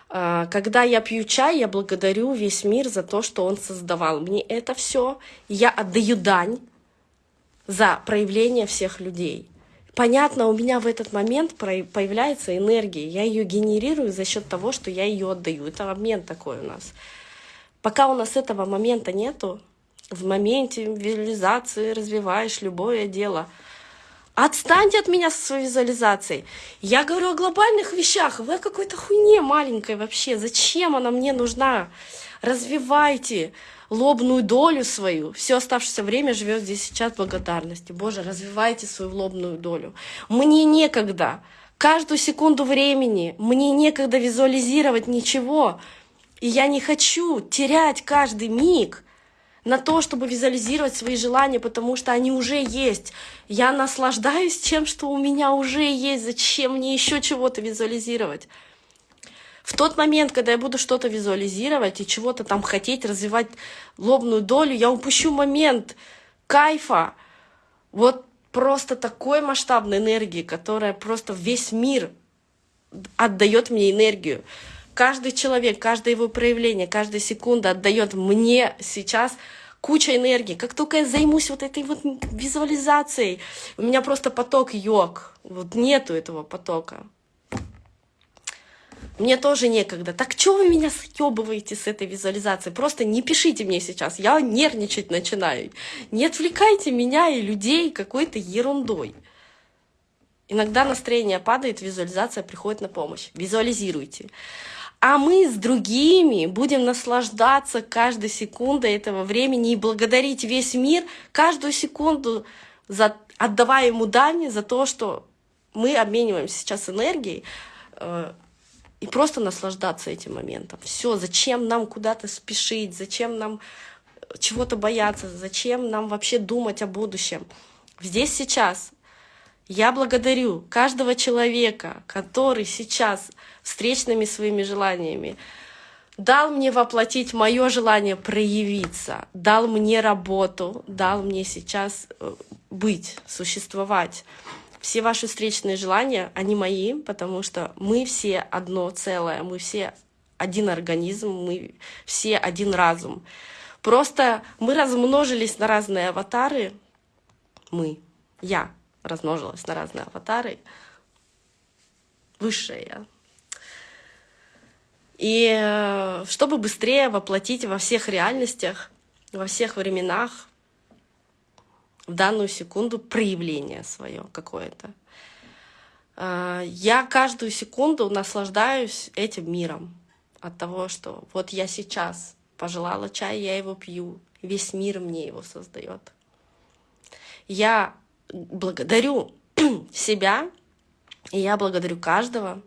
А, когда я пью чай, я благодарю весь мир за то, что он создавал мне это все. Я отдаю дань за проявление всех людей. Понятно, у меня в этот момент появляется энергия. Я ее генерирую за счет того, что я ее отдаю. Это обмен такой у нас. Пока у нас этого момента нету, в моменте визуализации развиваешь любое дело. Отстаньте от меня со своей визуализацией. Я говорю о глобальных вещах. Вы какой-то хуйне маленькой вообще. Зачем она мне нужна? Развивайте лобную долю свою. Все оставшееся время живет здесь сейчас благодарности. Боже, развивайте свою лобную долю. Мне некогда. Каждую секунду времени мне некогда визуализировать ничего. И я не хочу терять каждый миг на то, чтобы визуализировать свои желания, потому что они уже есть. Я наслаждаюсь тем, что у меня уже есть. Зачем мне еще чего-то визуализировать? В тот момент, когда я буду что-то визуализировать и чего-то там хотеть, развивать лобную долю, я упущу момент кайфа, вот просто такой масштабной энергии, которая просто весь мир отдает мне энергию. Каждый человек, каждое его проявление, каждая секунда отдает мне сейчас куча энергии. Как только я займусь вот этой вот визуализацией, у меня просто поток йог. Вот нету этого потока. Мне тоже некогда. Так что вы меня съебываете с этой визуализацией? Просто не пишите мне сейчас, я нервничать начинаю. Не отвлекайте меня и людей какой-то ерундой. Иногда настроение падает, визуализация приходит на помощь. Визуализируйте. А мы с другими будем наслаждаться каждой секундой этого времени и благодарить весь мир каждую секунду, за, отдавая ему дань за то, что мы обмениваемся сейчас энергией, э, и просто наслаждаться этим моментом. Все, зачем нам куда-то спешить, зачем нам э, чего-то бояться, зачем нам вообще думать о будущем. Здесь сейчас я благодарю каждого человека, который сейчас встречными своими желаниями дал мне воплотить мое желание проявиться, дал мне работу, дал мне сейчас э, быть, существовать все ваши встречные желания, они мои, потому что мы все одно целое, мы все один организм, мы все один разум. Просто мы размножились на разные аватары, мы, я размножилась на разные аватары, высшее я. И э, чтобы быстрее воплотить во всех реальностях, во всех временах, в данную секунду проявление свое какое-то. А, я каждую секунду наслаждаюсь этим миром от того, что вот я сейчас пожелала чай, я его пью, весь мир мне его создает. Я благодарю себя, и я благодарю каждого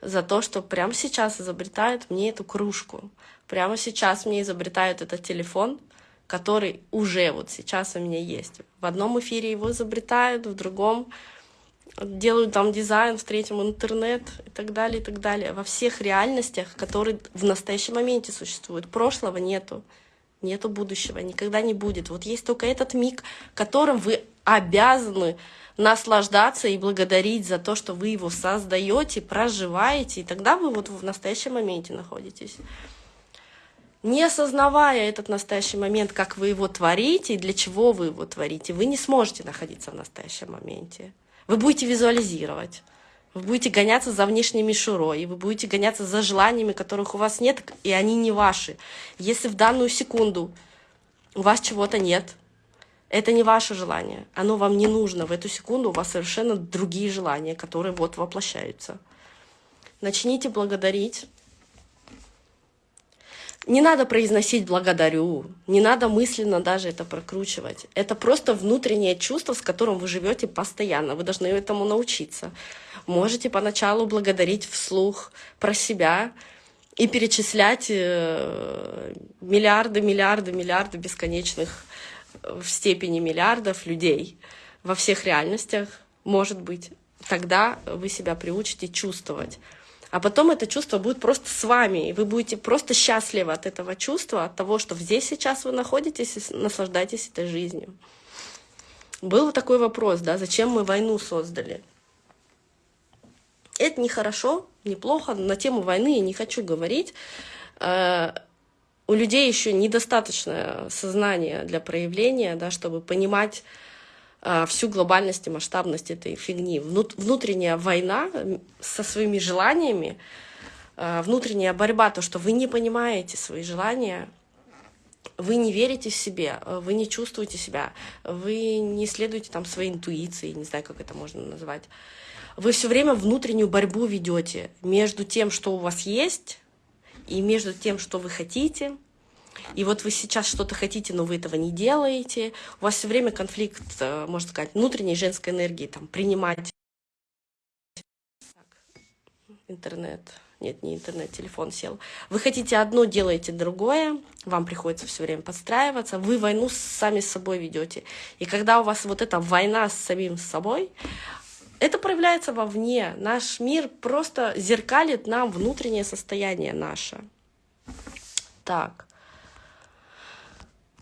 за то, что прямо сейчас изобретают мне эту кружку, прямо сейчас мне изобретают этот телефон, который уже вот сейчас у меня есть. В одном эфире его изобретают, в другом делают там дизайн, в третьем интернет и так далее, и так далее. Во всех реальностях, которые в настоящем моменте существуют. Прошлого нету, нету будущего, никогда не будет. Вот есть только этот миг, которым вы обязаны наслаждаться и благодарить за то, что вы его создаете, проживаете, и тогда вы вот в настоящем моменте находитесь. Не осознавая этот настоящий момент, как вы его творите и для чего вы его творите, вы не сможете находиться в настоящем моменте. Вы будете визуализировать. Вы будете гоняться за внешней мишурой, вы будете гоняться за желаниями, которых у вас нет, и они не ваши. Если в данную секунду у вас чего-то нет, это не ваше желание, оно вам не нужно. В эту секунду у вас совершенно другие желания, которые вот воплощаются. Начните благодарить. Не надо произносить «благодарю», не надо мысленно даже это прокручивать. Это просто внутреннее чувство, с которым вы живете постоянно. Вы должны этому научиться. Можете поначалу благодарить вслух про себя и перечислять э, миллиарды, миллиарды, миллиарды бесконечных в степени миллиардов людей во всех реальностях, может быть. Тогда вы себя приучите чувствовать. А потом это чувство будет просто с вами, и вы будете просто счастливы от этого чувства, от того, что здесь сейчас вы находитесь и наслаждаетесь этой жизнью. Был такой вопрос, да, зачем мы войну создали? Это нехорошо, неплохо, на тему войны я не хочу говорить. Э, у людей еще недостаточное сознание для проявления, да, чтобы понимать всю глобальность и масштабность этой фигни. Внутренняя война со своими желаниями, э, внутренняя борьба, то, что вы не понимаете свои желания, вы не верите в себе, вы не чувствуете себя, вы не следуете там своей интуиции, не знаю, как это можно назвать вы все время внутреннюю борьбу ведете между тем, что у вас есть, и между тем, что вы хотите. И вот вы сейчас что-то хотите, но вы этого не делаете. У вас все время конфликт, э, можно сказать, внутренней женской энергии, там, принимать. Так, интернет. Нет, не интернет, телефон сел. Вы хотите одно, делаете другое, вам приходится все время подстраиваться, вы войну сами с собой ведете. И когда у вас вот эта война с самим собой, это проявляется вовне. Наш мир просто зеркалит нам внутреннее состояние наше. Так.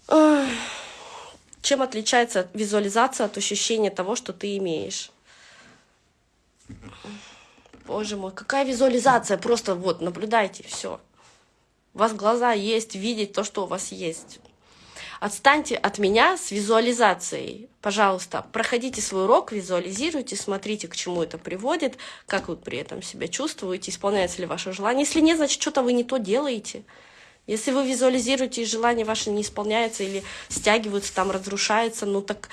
Чем отличается визуализация от ощущения того, что ты имеешь? Боже мой, какая визуализация? Просто вот, наблюдайте, все. У вас глаза есть, видеть то, что у вас есть. Отстаньте от меня с визуализацией. Пожалуйста, проходите свой урок, визуализируйте, смотрите, к чему это приводит, как вы при этом себя чувствуете, исполняется ли ваше желание. Если нет, значит, что-то вы не то делаете. Если вы визуализируете, и желание ваше не исполняется или стягиваются, там разрушается, ну так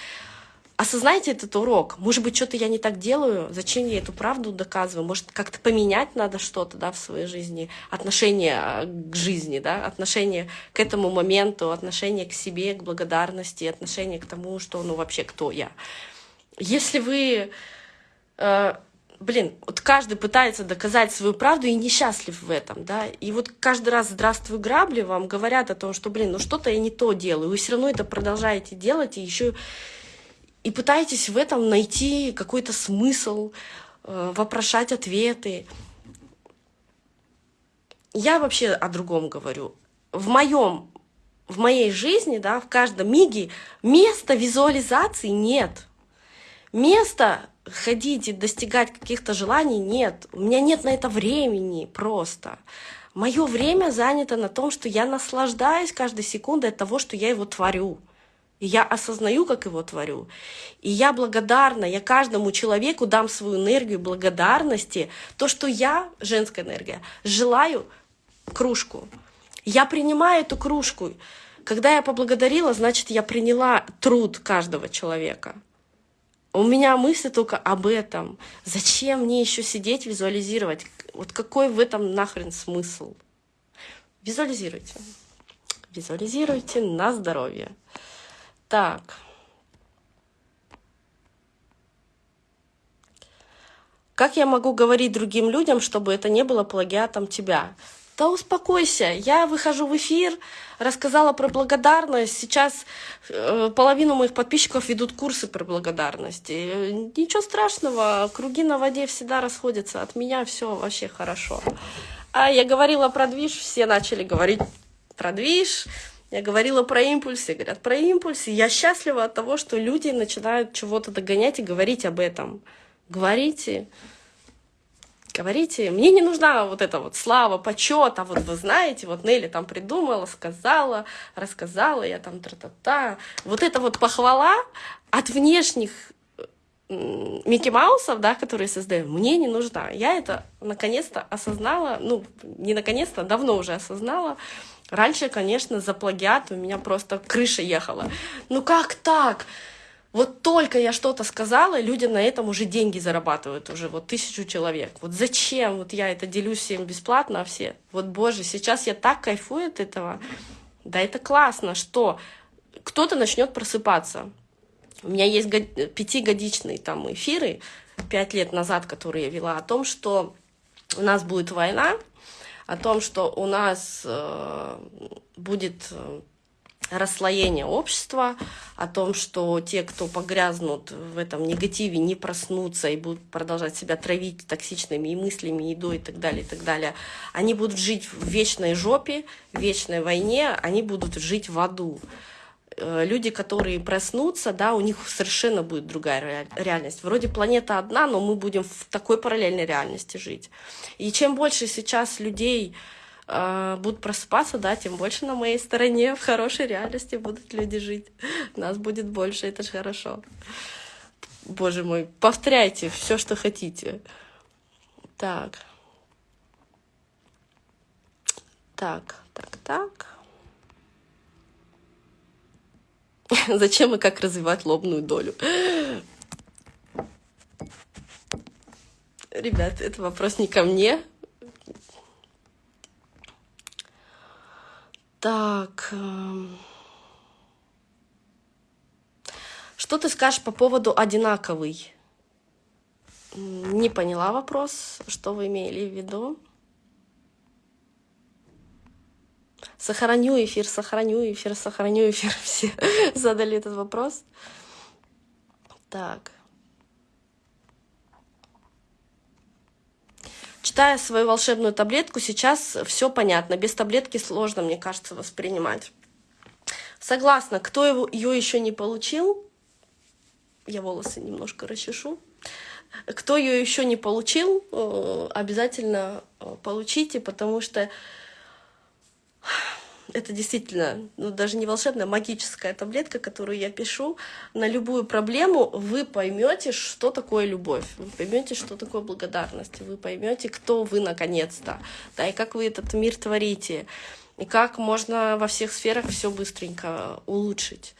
осознайте этот урок. Может быть, что-то я не так делаю, зачем я эту правду доказываю? Может, как-то поменять надо что-то да, в своей жизни, отношение а, к жизни, да, отношение к этому моменту, отношение к себе, к благодарности, отношение к тому, что, ну, вообще, кто я. Если вы... Э, блин, вот каждый пытается доказать свою правду и несчастлив в этом, да, и вот каждый раз «здравствуй, грабли» вам говорят о том, что, блин, ну что-то я не то делаю, вы все равно это продолжаете делать, и еще и пытаетесь в этом найти какой-то смысл, э, вопрошать ответы. Я вообще о другом говорю. В моем в моей жизни, да, в каждом миге места визуализации нет. Места ходить и достигать каких-то желаний нет. У меня нет на это времени просто. Мое время занято на том, что я наслаждаюсь каждой секундой от того, что я его творю. И я осознаю, как его творю. И я благодарна, я каждому человеку дам свою энергию благодарности. То, что я, женская энергия, желаю кружку. Я принимаю эту кружку. Когда я поблагодарила, значит, я приняла труд каждого человека. У меня мысли только об этом. Зачем мне еще сидеть, визуализировать? Вот какой в этом нахрен смысл? Визуализируйте. Визуализируйте на здоровье. Так. Как я могу говорить другим людям, чтобы это не было плагиатом тебя? Да успокойся, я выхожу в эфир, рассказала про благодарность. Сейчас э, половину моих подписчиков ведут курсы про благодарность. И ничего страшного, круги на воде всегда расходятся. От меня все вообще хорошо. А я говорила про движ, все начали говорить про движ. Я говорила про импульсы, говорят про импульсы. Я счастлива от того, что люди начинают чего-то догонять и говорить об этом. Говорите, говорите. Мне не нужна вот эта вот слава, почет, а вот вы знаете, вот Нелли там придумала, сказала, рассказала, я там тра-та-та. Вот эта вот похвала от внешних Микки Маусов, да, которые создаем, мне не нужна. Я это наконец-то осознала, ну, не наконец-то, давно уже осознала. Раньше, конечно, за плагиат у меня просто крыша ехала. Ну как так? Вот только я что-то сказала, люди на этом уже деньги зарабатывают, уже вот тысячу человек. Вот зачем? Вот я это делюсь всем бесплатно, а все. Вот, боже, сейчас я так кайфую от этого. Да это классно, что кто-то начнет просыпаться. У меня есть пятигодичные там эфиры, пять лет назад, которые я вела, о том, что у нас будет война, о том, что у нас э, будет э, расслоение общества, о том, что те, кто погрязнут в этом негативе, не проснутся и будут продолжать себя травить токсичными и мыслями, едой и так далее, и так далее, они будут жить в вечной жопе, в вечной войне, они будут жить в аду. Э, люди, которые проснутся, да, у них совершенно будет другая реальность. Вроде планета одна, но мы будем в такой параллельной реальности жить. И чем больше сейчас людей будут просыпаться, да, тем больше на моей стороне в хорошей реальности будут люди жить. Нас будет больше, это же хорошо. Боже мой, повторяйте все, что хотите. Так. Так, так, так. Зачем и как развивать лобную долю? Ребят, это вопрос не ко мне. Так. Эм. Что ты скажешь по поводу одинаковый? Не поняла вопрос, что вы имели в виду. Сохраню эфир, сохраню эфир, сохраню эфир. Все задали этот вопрос. Так. Читая свою волшебную таблетку, сейчас все понятно. Без таблетки сложно, мне кажется, воспринимать. Согласна, кто его, ее еще не получил, я волосы немножко расчешу. Кто ее еще не получил, э, обязательно э, получите, потому что это действительно, ну, даже не волшебная, магическая таблетка, которую я пишу. На любую проблему вы поймете, что такое любовь, вы поймете, что такое благодарность, вы поймете, кто вы наконец-то, да, и как вы этот мир творите, и как можно во всех сферах все быстренько улучшить.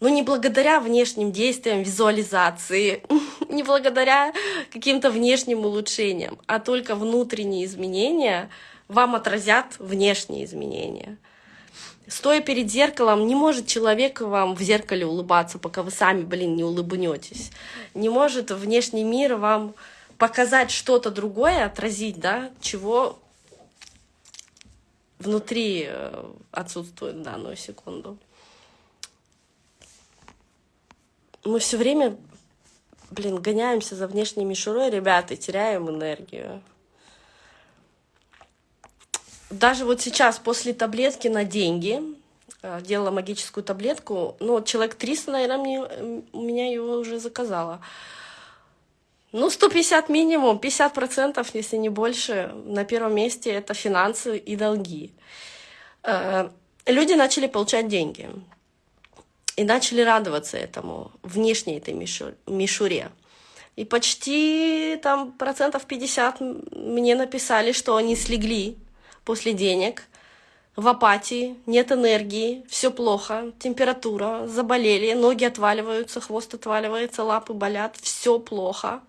Ну, не благодаря внешним действиям, визуализации, не благодаря каким-то внешним улучшениям, а только внутренние изменения — вам отразят внешние изменения. Стоя перед зеркалом, не может человек вам в зеркале улыбаться, пока вы сами, блин, не улыбнетесь. Не может внешний мир вам показать что-то другое, отразить, да, чего внутри э, отсутствует в данную секунду. Мы все время, блин, гоняемся за внешней мишурой, ребята, теряем энергию даже вот сейчас после таблетки на деньги, э, делала магическую таблетку, ну, человек 300, наверное, мне, у меня его уже заказала. Ну, 150 минимум, 50%, если не больше, на первом месте это финансы и долги. Э, люди начали получать деньги и начали радоваться этому, внешней этой мишуре. И почти там процентов 50 мне написали, что они слегли после денег, в апатии, нет энергии, все плохо, температура, заболели, ноги отваливаются, хвост отваливается, лапы болят, все плохо,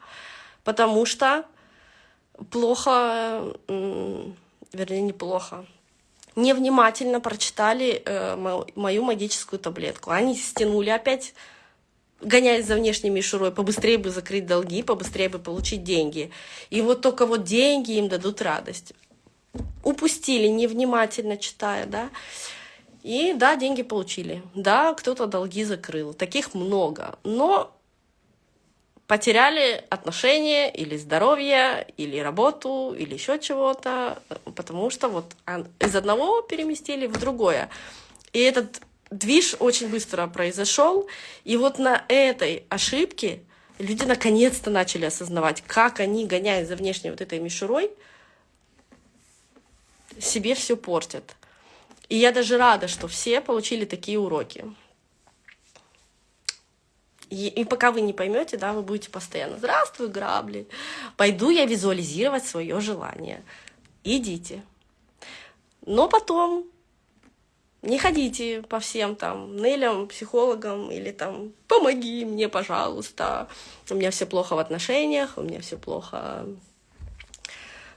потому что плохо, вернее, неплохо, невнимательно прочитали э, мою магическую таблетку. Они стянули опять, гоняясь за внешней мишурой, побыстрее бы закрыть долги, побыстрее бы получить деньги. И вот только вот деньги им дадут радость упустили, невнимательно читая, да. И да, деньги получили. Да, кто-то долги закрыл. Таких много. Но потеряли отношения или здоровье, или работу, или еще чего-то, потому что вот из одного переместили в другое. И этот движ очень быстро произошел, и вот на этой ошибке люди наконец-то начали осознавать, как они, гоняясь за внешней вот этой мишурой, себе все портят. И я даже рада, что все получили такие уроки. И, и пока вы не поймете, да, вы будете постоянно «Здравствуй, грабли! Пойду я визуализировать свое желание». Идите. Но потом не ходите по всем там нелям, психологам или там «помоги мне, пожалуйста, у меня все плохо в отношениях, у меня все плохо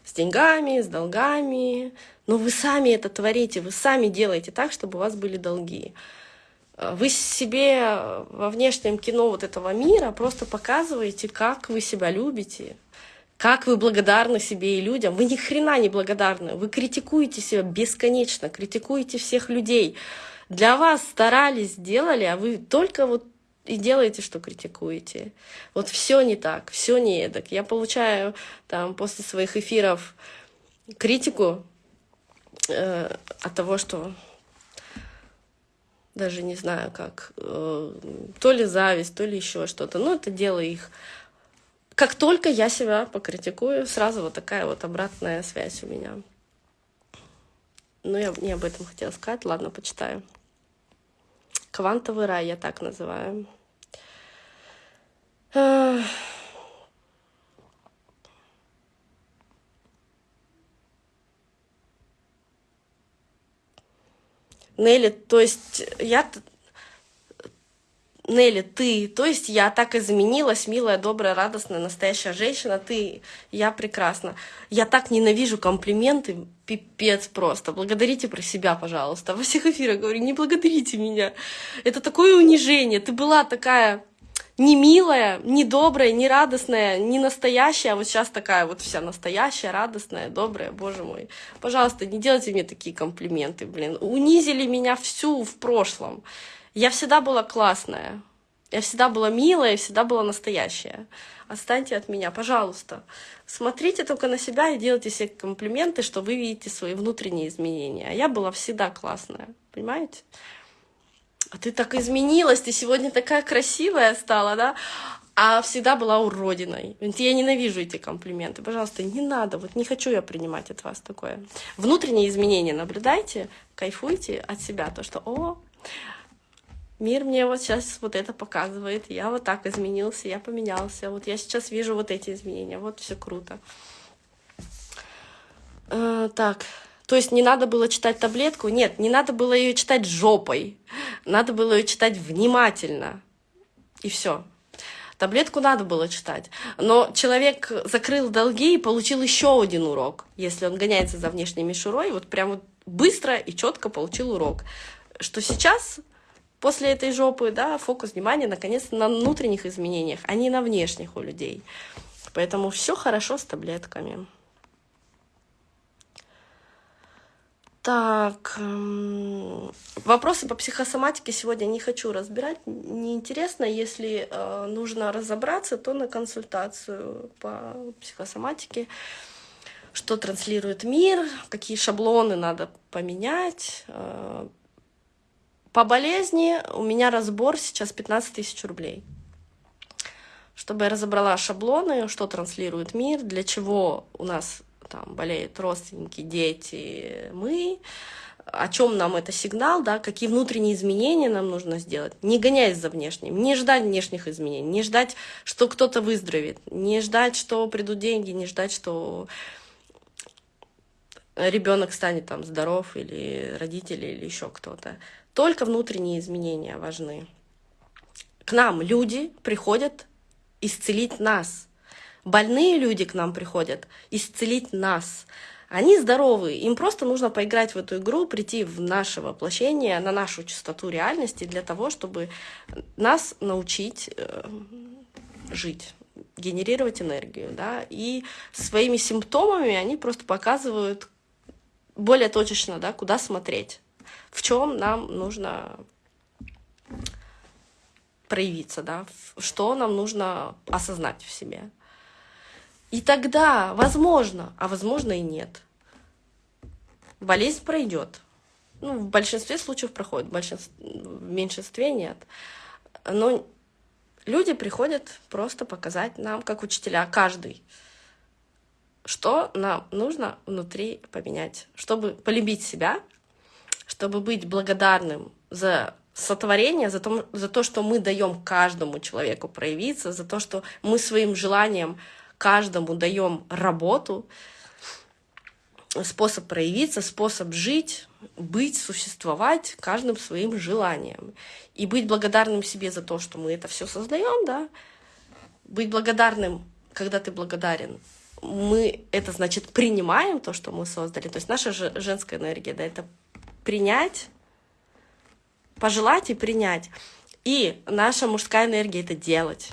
с деньгами, с долгами». Но вы сами это творите, вы сами делаете так, чтобы у вас были долги. Вы себе во внешнем кино вот этого мира просто показываете, как вы себя любите, как вы благодарны себе и людям. Вы ни хрена не благодарны. Вы критикуете себя бесконечно, критикуете всех людей. Для вас старались, сделали, а вы только вот и делаете, что критикуете. Вот все не так, все не эдак. Я получаю там после своих эфиров критику э, от того, что даже не знаю как, э, то ли зависть, то ли еще что-то. Ну, это дело их. Как только я себя покритикую, сразу вот такая вот обратная связь у меня. Ну, я не об этом хотела сказать. Ладно, почитаю. Квантовый рай я так называю. Нелли, то есть я... Нелли, ты, то есть я так изменилась, милая, добрая, радостная, настоящая женщина, ты, я прекрасна. Я так ненавижу комплименты, пипец просто. Благодарите про себя, пожалуйста. Во всех эфирах говорю, не благодарите меня. Это такое унижение. Ты была такая не милая, не добрая, не радостная, не настоящая, а вот сейчас такая вот вся настоящая, радостная, добрая, боже мой. Пожалуйста, не делайте мне такие комплименты, блин. Унизили меня всю в прошлом. Я всегда была классная, я всегда была милая, всегда была настоящая. Отстаньте от меня, пожалуйста. Смотрите только на себя и делайте себе комплименты, что вы видите свои внутренние изменения. А я была всегда классная, понимаете? А ты так изменилась, ты сегодня такая красивая стала, да? А всегда была уродиной. Я ненавижу эти комплименты. Пожалуйста, не надо. Вот не хочу я принимать от вас такое. Внутренние изменения наблюдайте, кайфуйте от себя. То, что, о, мир мне вот сейчас вот это показывает. Я вот так изменился, я поменялся. Вот я сейчас вижу вот эти изменения. Вот все круто. Э, так, то есть не надо было читать таблетку? Нет, не надо было ее читать жопой. Надо было ее читать внимательно. И все. Таблетку надо было читать. Но человек закрыл долги и получил еще один урок. Если он гоняется за внешней мишурой, вот прям вот быстро и четко получил урок. Что сейчас, после этой жопы, да, фокус внимания наконец на внутренних изменениях, а не на внешних у людей. Поэтому все хорошо с таблетками. Так, эм, вопросы по психосоматике сегодня не хочу разбирать. Неинтересно, если э, нужно разобраться, то на консультацию по психосоматике. Что транслирует мир, какие шаблоны надо поменять. Э, по болезни у меня разбор сейчас 15 тысяч рублей. Чтобы я разобрала шаблоны, что транслирует мир, для чего у нас там болеют родственники, дети, мы, о чем нам это сигнал, да, какие внутренние изменения нам нужно сделать, не гоняясь за внешним, не ждать внешних изменений, не ждать, что кто-то выздоровеет, не ждать, что придут деньги, не ждать, что ребенок станет там здоров или родители или еще кто-то. Только внутренние изменения важны. К нам люди приходят исцелить нас, Больные люди к нам приходят исцелить нас. Они здоровы, им просто нужно поиграть в эту игру, прийти в наше воплощение, на нашу частоту реальности для того, чтобы нас научить э, жить генерировать энергию, да, и своими симптомами они просто показывают более точечно, да, куда смотреть, в чем нам нужно проявиться, да, что нам нужно осознать в себе. И тогда, возможно, а возможно и нет, болезнь пройдет. Ну, в большинстве случаев проходит, в, большинстве, в меньшинстве нет. Но люди приходят просто показать нам, как учителя, каждый, что нам нужно внутри поменять, чтобы полюбить себя, чтобы быть благодарным за сотворение, за то, за то, что мы даем каждому человеку проявиться, за то, что мы своим желанием каждому даем работу, способ проявиться, способ жить, быть, существовать каждым своим желанием. И быть благодарным себе за то, что мы это все создаем, да, быть благодарным, когда ты благодарен, мы это значит принимаем то, что мы создали. То есть наша женская энергия, да, это принять, пожелать и принять. И наша мужская энергия это делать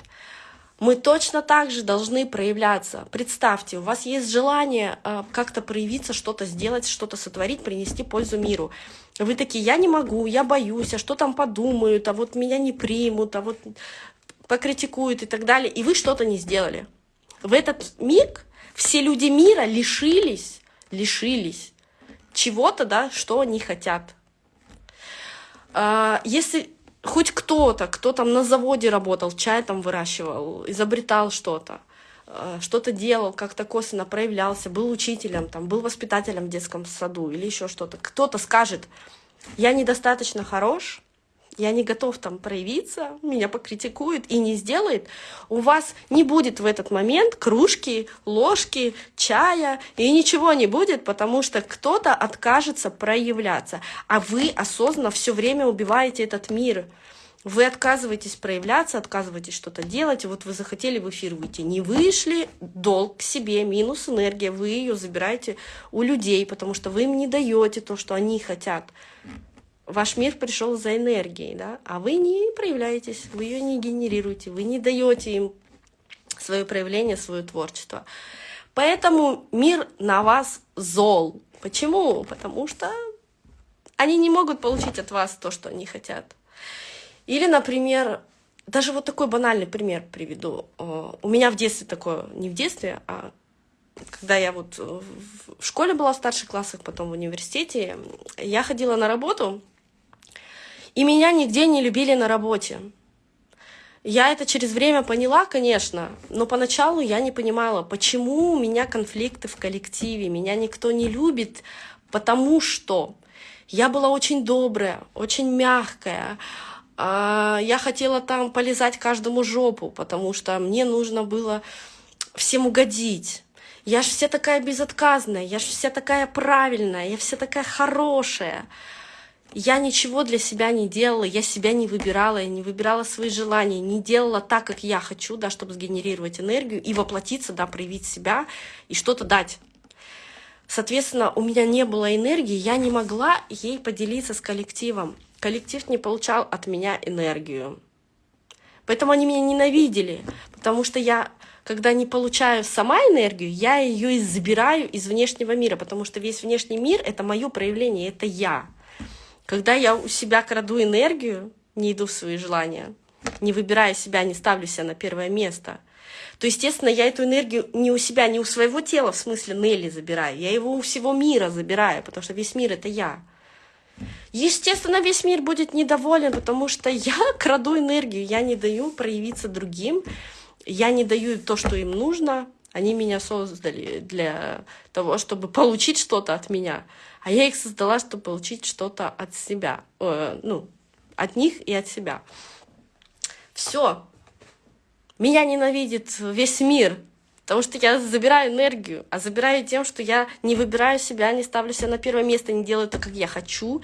мы точно так же должны проявляться. Представьте, у вас есть желание э, как-то проявиться, что-то сделать, что-то сотворить, принести пользу миру. Вы такие, я не могу, я боюсь, а что там подумают, а вот меня не примут, а вот покритикуют и так далее. И вы что-то не сделали. В этот миг все люди мира лишились, лишились чего-то, да, что они хотят. А, если хоть кто-то, кто там на заводе работал, чай там выращивал, изобретал что-то, э, что-то делал, как-то косвенно проявлялся, был учителем, там, был воспитателем в детском саду или еще что-то. Кто-то скажет, я недостаточно хорош, я не готов там проявиться, меня покритикует и не сделает, у вас не будет в этот момент кружки, ложки, чая, и ничего не будет, потому что кто-то откажется проявляться, а вы осознанно все время убиваете этот мир. Вы отказываетесь проявляться, отказываетесь что-то делать, вот вы захотели в эфир выйти, не вышли, долг к себе, минус энергия, вы ее забираете у людей, потому что вы им не даете то, что они хотят ваш мир пришел за энергией, да, а вы не проявляетесь, вы ее не генерируете, вы не даете им свое проявление, свое творчество. Поэтому мир на вас зол. Почему? Потому что они не могут получить от вас то, что они хотят. Или, например, даже вот такой банальный пример приведу. Э, у меня в детстве такое, не в детстве, а когда я вот в школе была в старших классах, потом в университете, я ходила на работу, и меня нигде не любили на работе. Я это через время поняла, конечно, но поначалу я не понимала, почему у меня конфликты в коллективе, меня никто не любит, потому что я была очень добрая, очень мягкая, а, я хотела там полезать каждому жопу, потому что мне нужно было всем угодить. Я же вся такая безотказная, я же вся такая правильная, я вся такая хорошая я ничего для себя не делала, я себя не выбирала, я не выбирала свои желания, не делала так, как я хочу, да, чтобы сгенерировать энергию и воплотиться, да, проявить себя и что-то дать. Соответственно, у меня не было энергии, я не могла ей поделиться с коллективом. Коллектив не получал от меня энергию. Поэтому они меня ненавидели, потому что я, когда не получаю сама энергию, я ее забираю из внешнего мира, потому что весь внешний мир — это мое проявление, это я. Когда я у себя краду энергию, не иду в свои желания, не выбирая себя, не ставлю себя на первое место, то, естественно, я эту энергию не у себя, не у своего тела, в смысле Нелли забираю, я его у всего мира забираю, потому что весь мир — это я. Естественно, весь мир будет недоволен, потому что я краду энергию, я не даю проявиться другим, я не даю то, что им нужно, они меня создали для того, чтобы получить что-то от меня а я их создала, чтобы получить что-то от себя, э, ну, от них и от себя. Все. Меня ненавидит весь мир, потому что я забираю энергию, а забираю тем, что я не выбираю себя, не ставлю себя на первое место, не делаю то, как я хочу.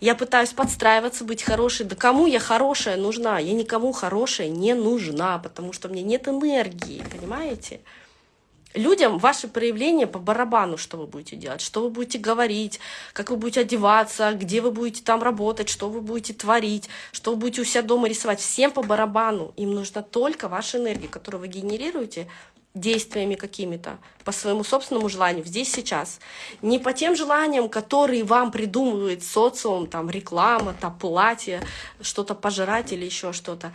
Я пытаюсь подстраиваться, быть хорошей. Да кому я хорошая нужна? Я никому хорошая не нужна, потому что меня нет энергии, понимаете? Людям ваши проявления по барабану, что вы будете делать, что вы будете говорить, как вы будете одеваться, где вы будете там работать, что вы будете творить, что вы будете у себя дома рисовать. Всем по барабану. Им нужна только ваша энергия, которую вы генерируете действиями какими-то, по своему собственному желанию, здесь, сейчас. Не по тем желаниям, которые вам придумывает социум, там, реклама, там, платье, что-то пожрать или еще что-то,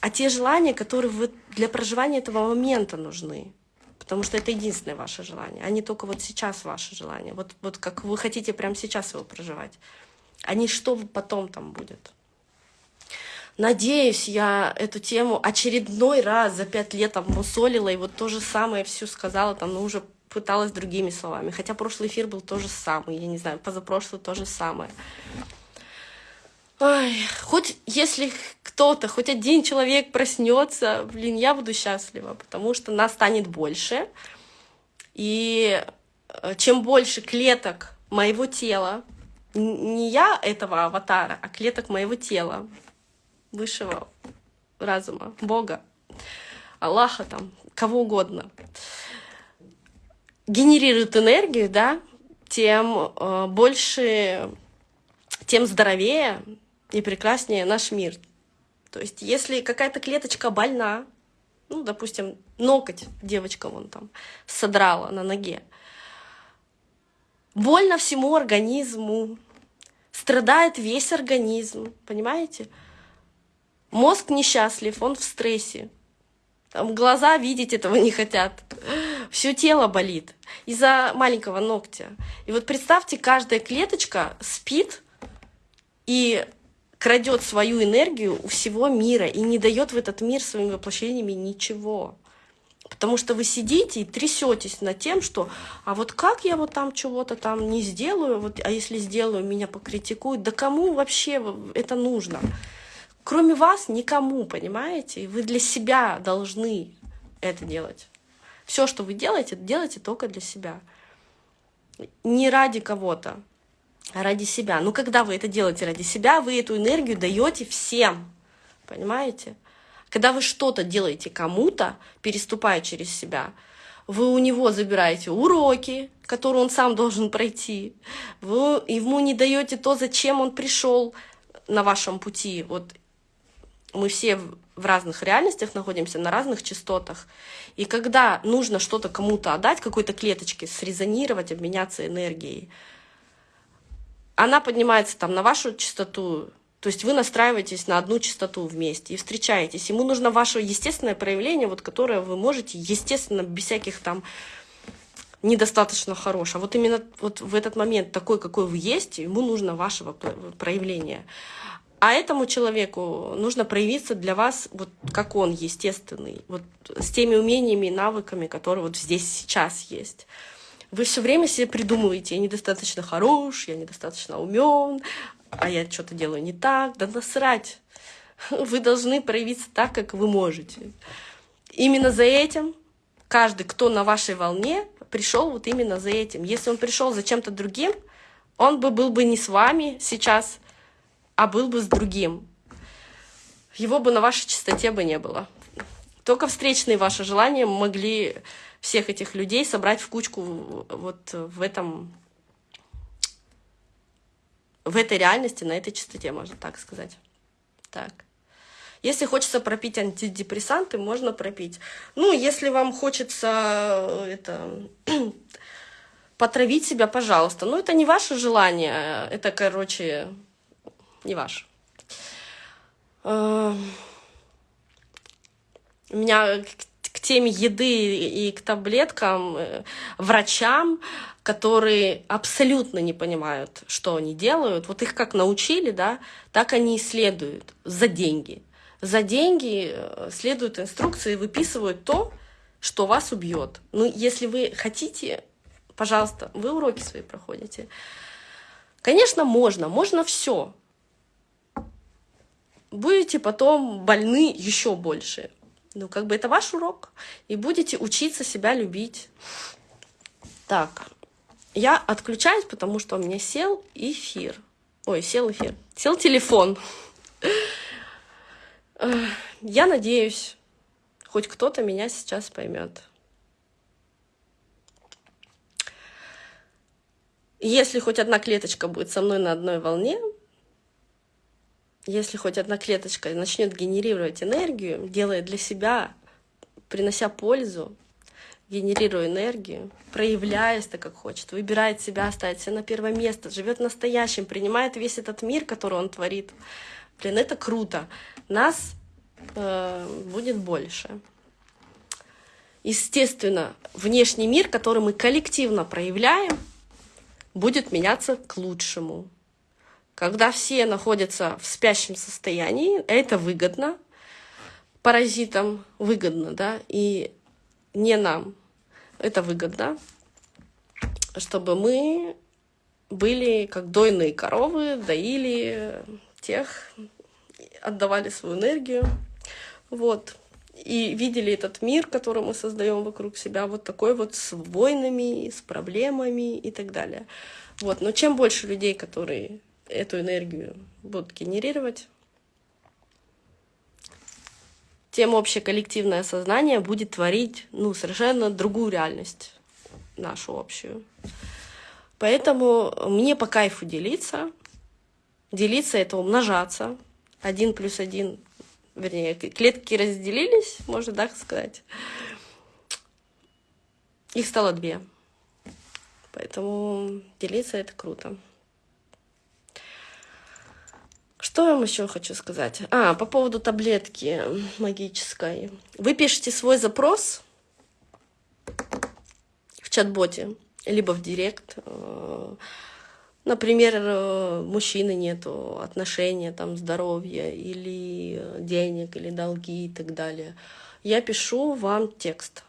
а те желания, которые вы для проживания этого момента нужны. Потому что это единственное ваше желание, а не только вот сейчас ваше желание. Вот, вот как вы хотите прямо сейчас его проживать, а не что потом там будет. Надеюсь, я эту тему очередной раз за пять лет там и вот то же самое все сказала, там, но уже пыталась другими словами. Хотя прошлый эфир был то же самое, я не знаю, позапрошлый то же самое. Ой, хоть если кто-то, хоть один человек проснется, блин, я буду счастлива, потому что нас станет больше. И э, чем больше клеток моего тела, не я этого аватара, а клеток моего тела, высшего разума, Бога, Аллаха там, кого угодно, генерирует энергию, да, тем э, больше, тем здоровее и прекраснее наш мир. То есть если какая-то клеточка больна, ну, допустим, ноготь девочка вон там содрала на ноге, больно всему организму, страдает весь организм, понимаете? Мозг несчастлив, он в стрессе. Там глаза видеть этого не хотят. Все тело болит из-за маленького ногтя. И вот представьте, каждая клеточка спит и крадет свою энергию у всего мира и не дает в этот мир своими воплощениями ничего. Потому что вы сидите и трясетесь над тем, что а вот как я вот там чего-то там не сделаю, вот, а если сделаю, меня покритикуют. Да кому вообще это нужно? Кроме вас никому, понимаете? Вы для себя должны это делать. Все, что вы делаете, делайте только для себя. Не ради кого-то ради себя. Но когда вы это делаете ради себя, вы эту энергию даете всем. Понимаете? Когда вы что-то делаете кому-то, переступая через себя, вы у него забираете уроки, которые он сам должен пройти, вы ему не даете то, зачем он пришел на вашем пути. Вот мы все в разных реальностях находимся, на разных частотах. И когда нужно что-то кому-то отдать, какой-то клеточке, срезонировать, обменяться энергией, она поднимается там на вашу частоту, то есть вы настраиваетесь на одну частоту вместе и встречаетесь. Ему нужно ваше естественное проявление, вот, которое вы можете, естественно, без всяких там недостаточно хорош. А вот именно вот в этот момент такой, какой вы есть, ему нужно вашего проявления. А этому человеку нужно проявиться для вас, вот как он, естественный, вот с теми умениями и навыками, которые вот здесь сейчас есть. Вы все время себе придумываете, я недостаточно хорош, я недостаточно умен, а я что-то делаю не так. Да насрать. Вы должны проявиться так, как вы можете. Именно за этим каждый, кто на вашей волне, пришел вот именно за этим. Если он пришел за чем-то другим, он бы был бы не с вами сейчас, а был бы с другим. Его бы на вашей чистоте бы не было. Только встречные ваши желания могли всех этих людей собрать в кучку вот в этом в этой реальности, на этой частоте, можно так сказать. Так. Если хочется пропить антидепрессанты, можно пропить. Ну, если вам хочется э, это потравить себя, пожалуйста. Но это не ваше желание, это, короче, не ваше. Э, у меня теме еды и к таблеткам, э, врачам, которые абсолютно не понимают, что они делают. Вот их как научили, да, так они и следуют за деньги. За деньги э, следуют инструкции выписывают то, что вас убьет. Ну, если вы хотите, пожалуйста, вы уроки свои проходите. Конечно, можно, можно все. Будете потом больны еще больше. Ну, как бы это ваш урок. И будете учиться себя любить. Так, я отключаюсь, потому что у меня сел эфир. Ой, сел эфир. Сел телефон. Я надеюсь, хоть кто-то меня сейчас поймет. Если хоть одна клеточка будет со мной на одной волне, если хоть одна клеточка начнет генерировать энергию, делая для себя, принося пользу, генерируя энергию, проявляясь так, как хочет, выбирает себя, ставит себя на первое место, живет настоящим, принимает весь этот мир, который он творит. Блин, это круто. Нас э, будет больше. Естественно, внешний мир, который мы коллективно проявляем, будет меняться к лучшему. Когда все находятся в спящем состоянии, это выгодно, паразитам выгодно, да, и не нам это выгодно, чтобы мы были как дойные коровы, доили тех, отдавали свою энергию, вот, и видели этот мир, который мы создаем вокруг себя, вот такой вот с войнами, с проблемами и так далее. Вот, но чем больше людей, которые эту энергию будут генерировать, тем общее коллективное сознание будет творить ну, совершенно другую реальность, нашу общую. Поэтому мне по кайфу делиться. Делиться — это умножаться. Один плюс один, вернее, клетки разделились, можно так сказать. Их стало две. Поэтому делиться — это круто. Что я вам еще хочу сказать? А, по поводу таблетки магической. Вы пишете свой запрос в чат-боте, либо в директ. Э, например, э, мужчины нету, отношения, там, здоровья, или денег, или долги и так далее. Я пишу вам текст.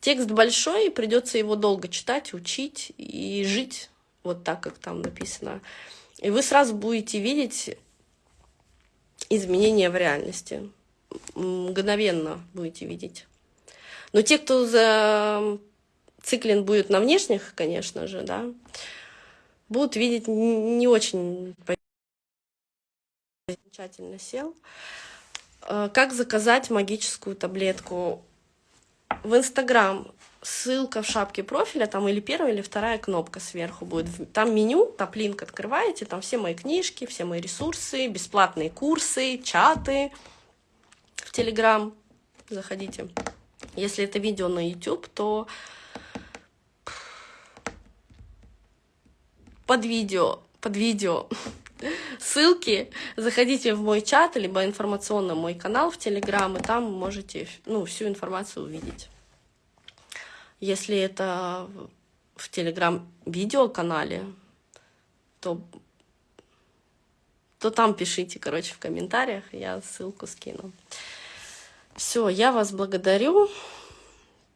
Текст большой, придется его долго читать, учить и жить вот так, как там написано. И вы сразу будете видеть изменения в реальности. Мгновенно будете видеть. Но те, кто за циклин будет на внешних, конечно же, да, будут видеть не очень замечательно сел. Э, как заказать магическую таблетку? В Инстаграм ссылка в шапке профиля, там или первая, или вторая кнопка сверху будет. Там меню, топлинк открываете, там все мои книжки, все мои ресурсы, бесплатные курсы, чаты в Телеграм. Заходите. Если это видео на YouTube, то под видео, под видео ссылки, заходите в мой чат, либо информационно мой канал в Телеграм, и там можете ну, всю информацию увидеть. Если это в Телеграм-видеоканале, то, то там пишите, короче, в комментариях, я ссылку скину. Все, я вас благодарю.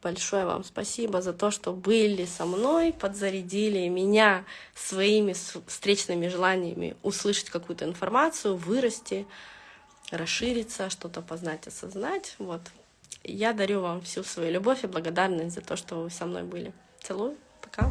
Большое вам спасибо за то, что были со мной, подзарядили меня своими встречными желаниями услышать какую-то информацию, вырасти, расшириться, что-то познать, осознать. Вот. Я дарю вам всю свою любовь и благодарность за то, что вы со мной были. Целую. Пока.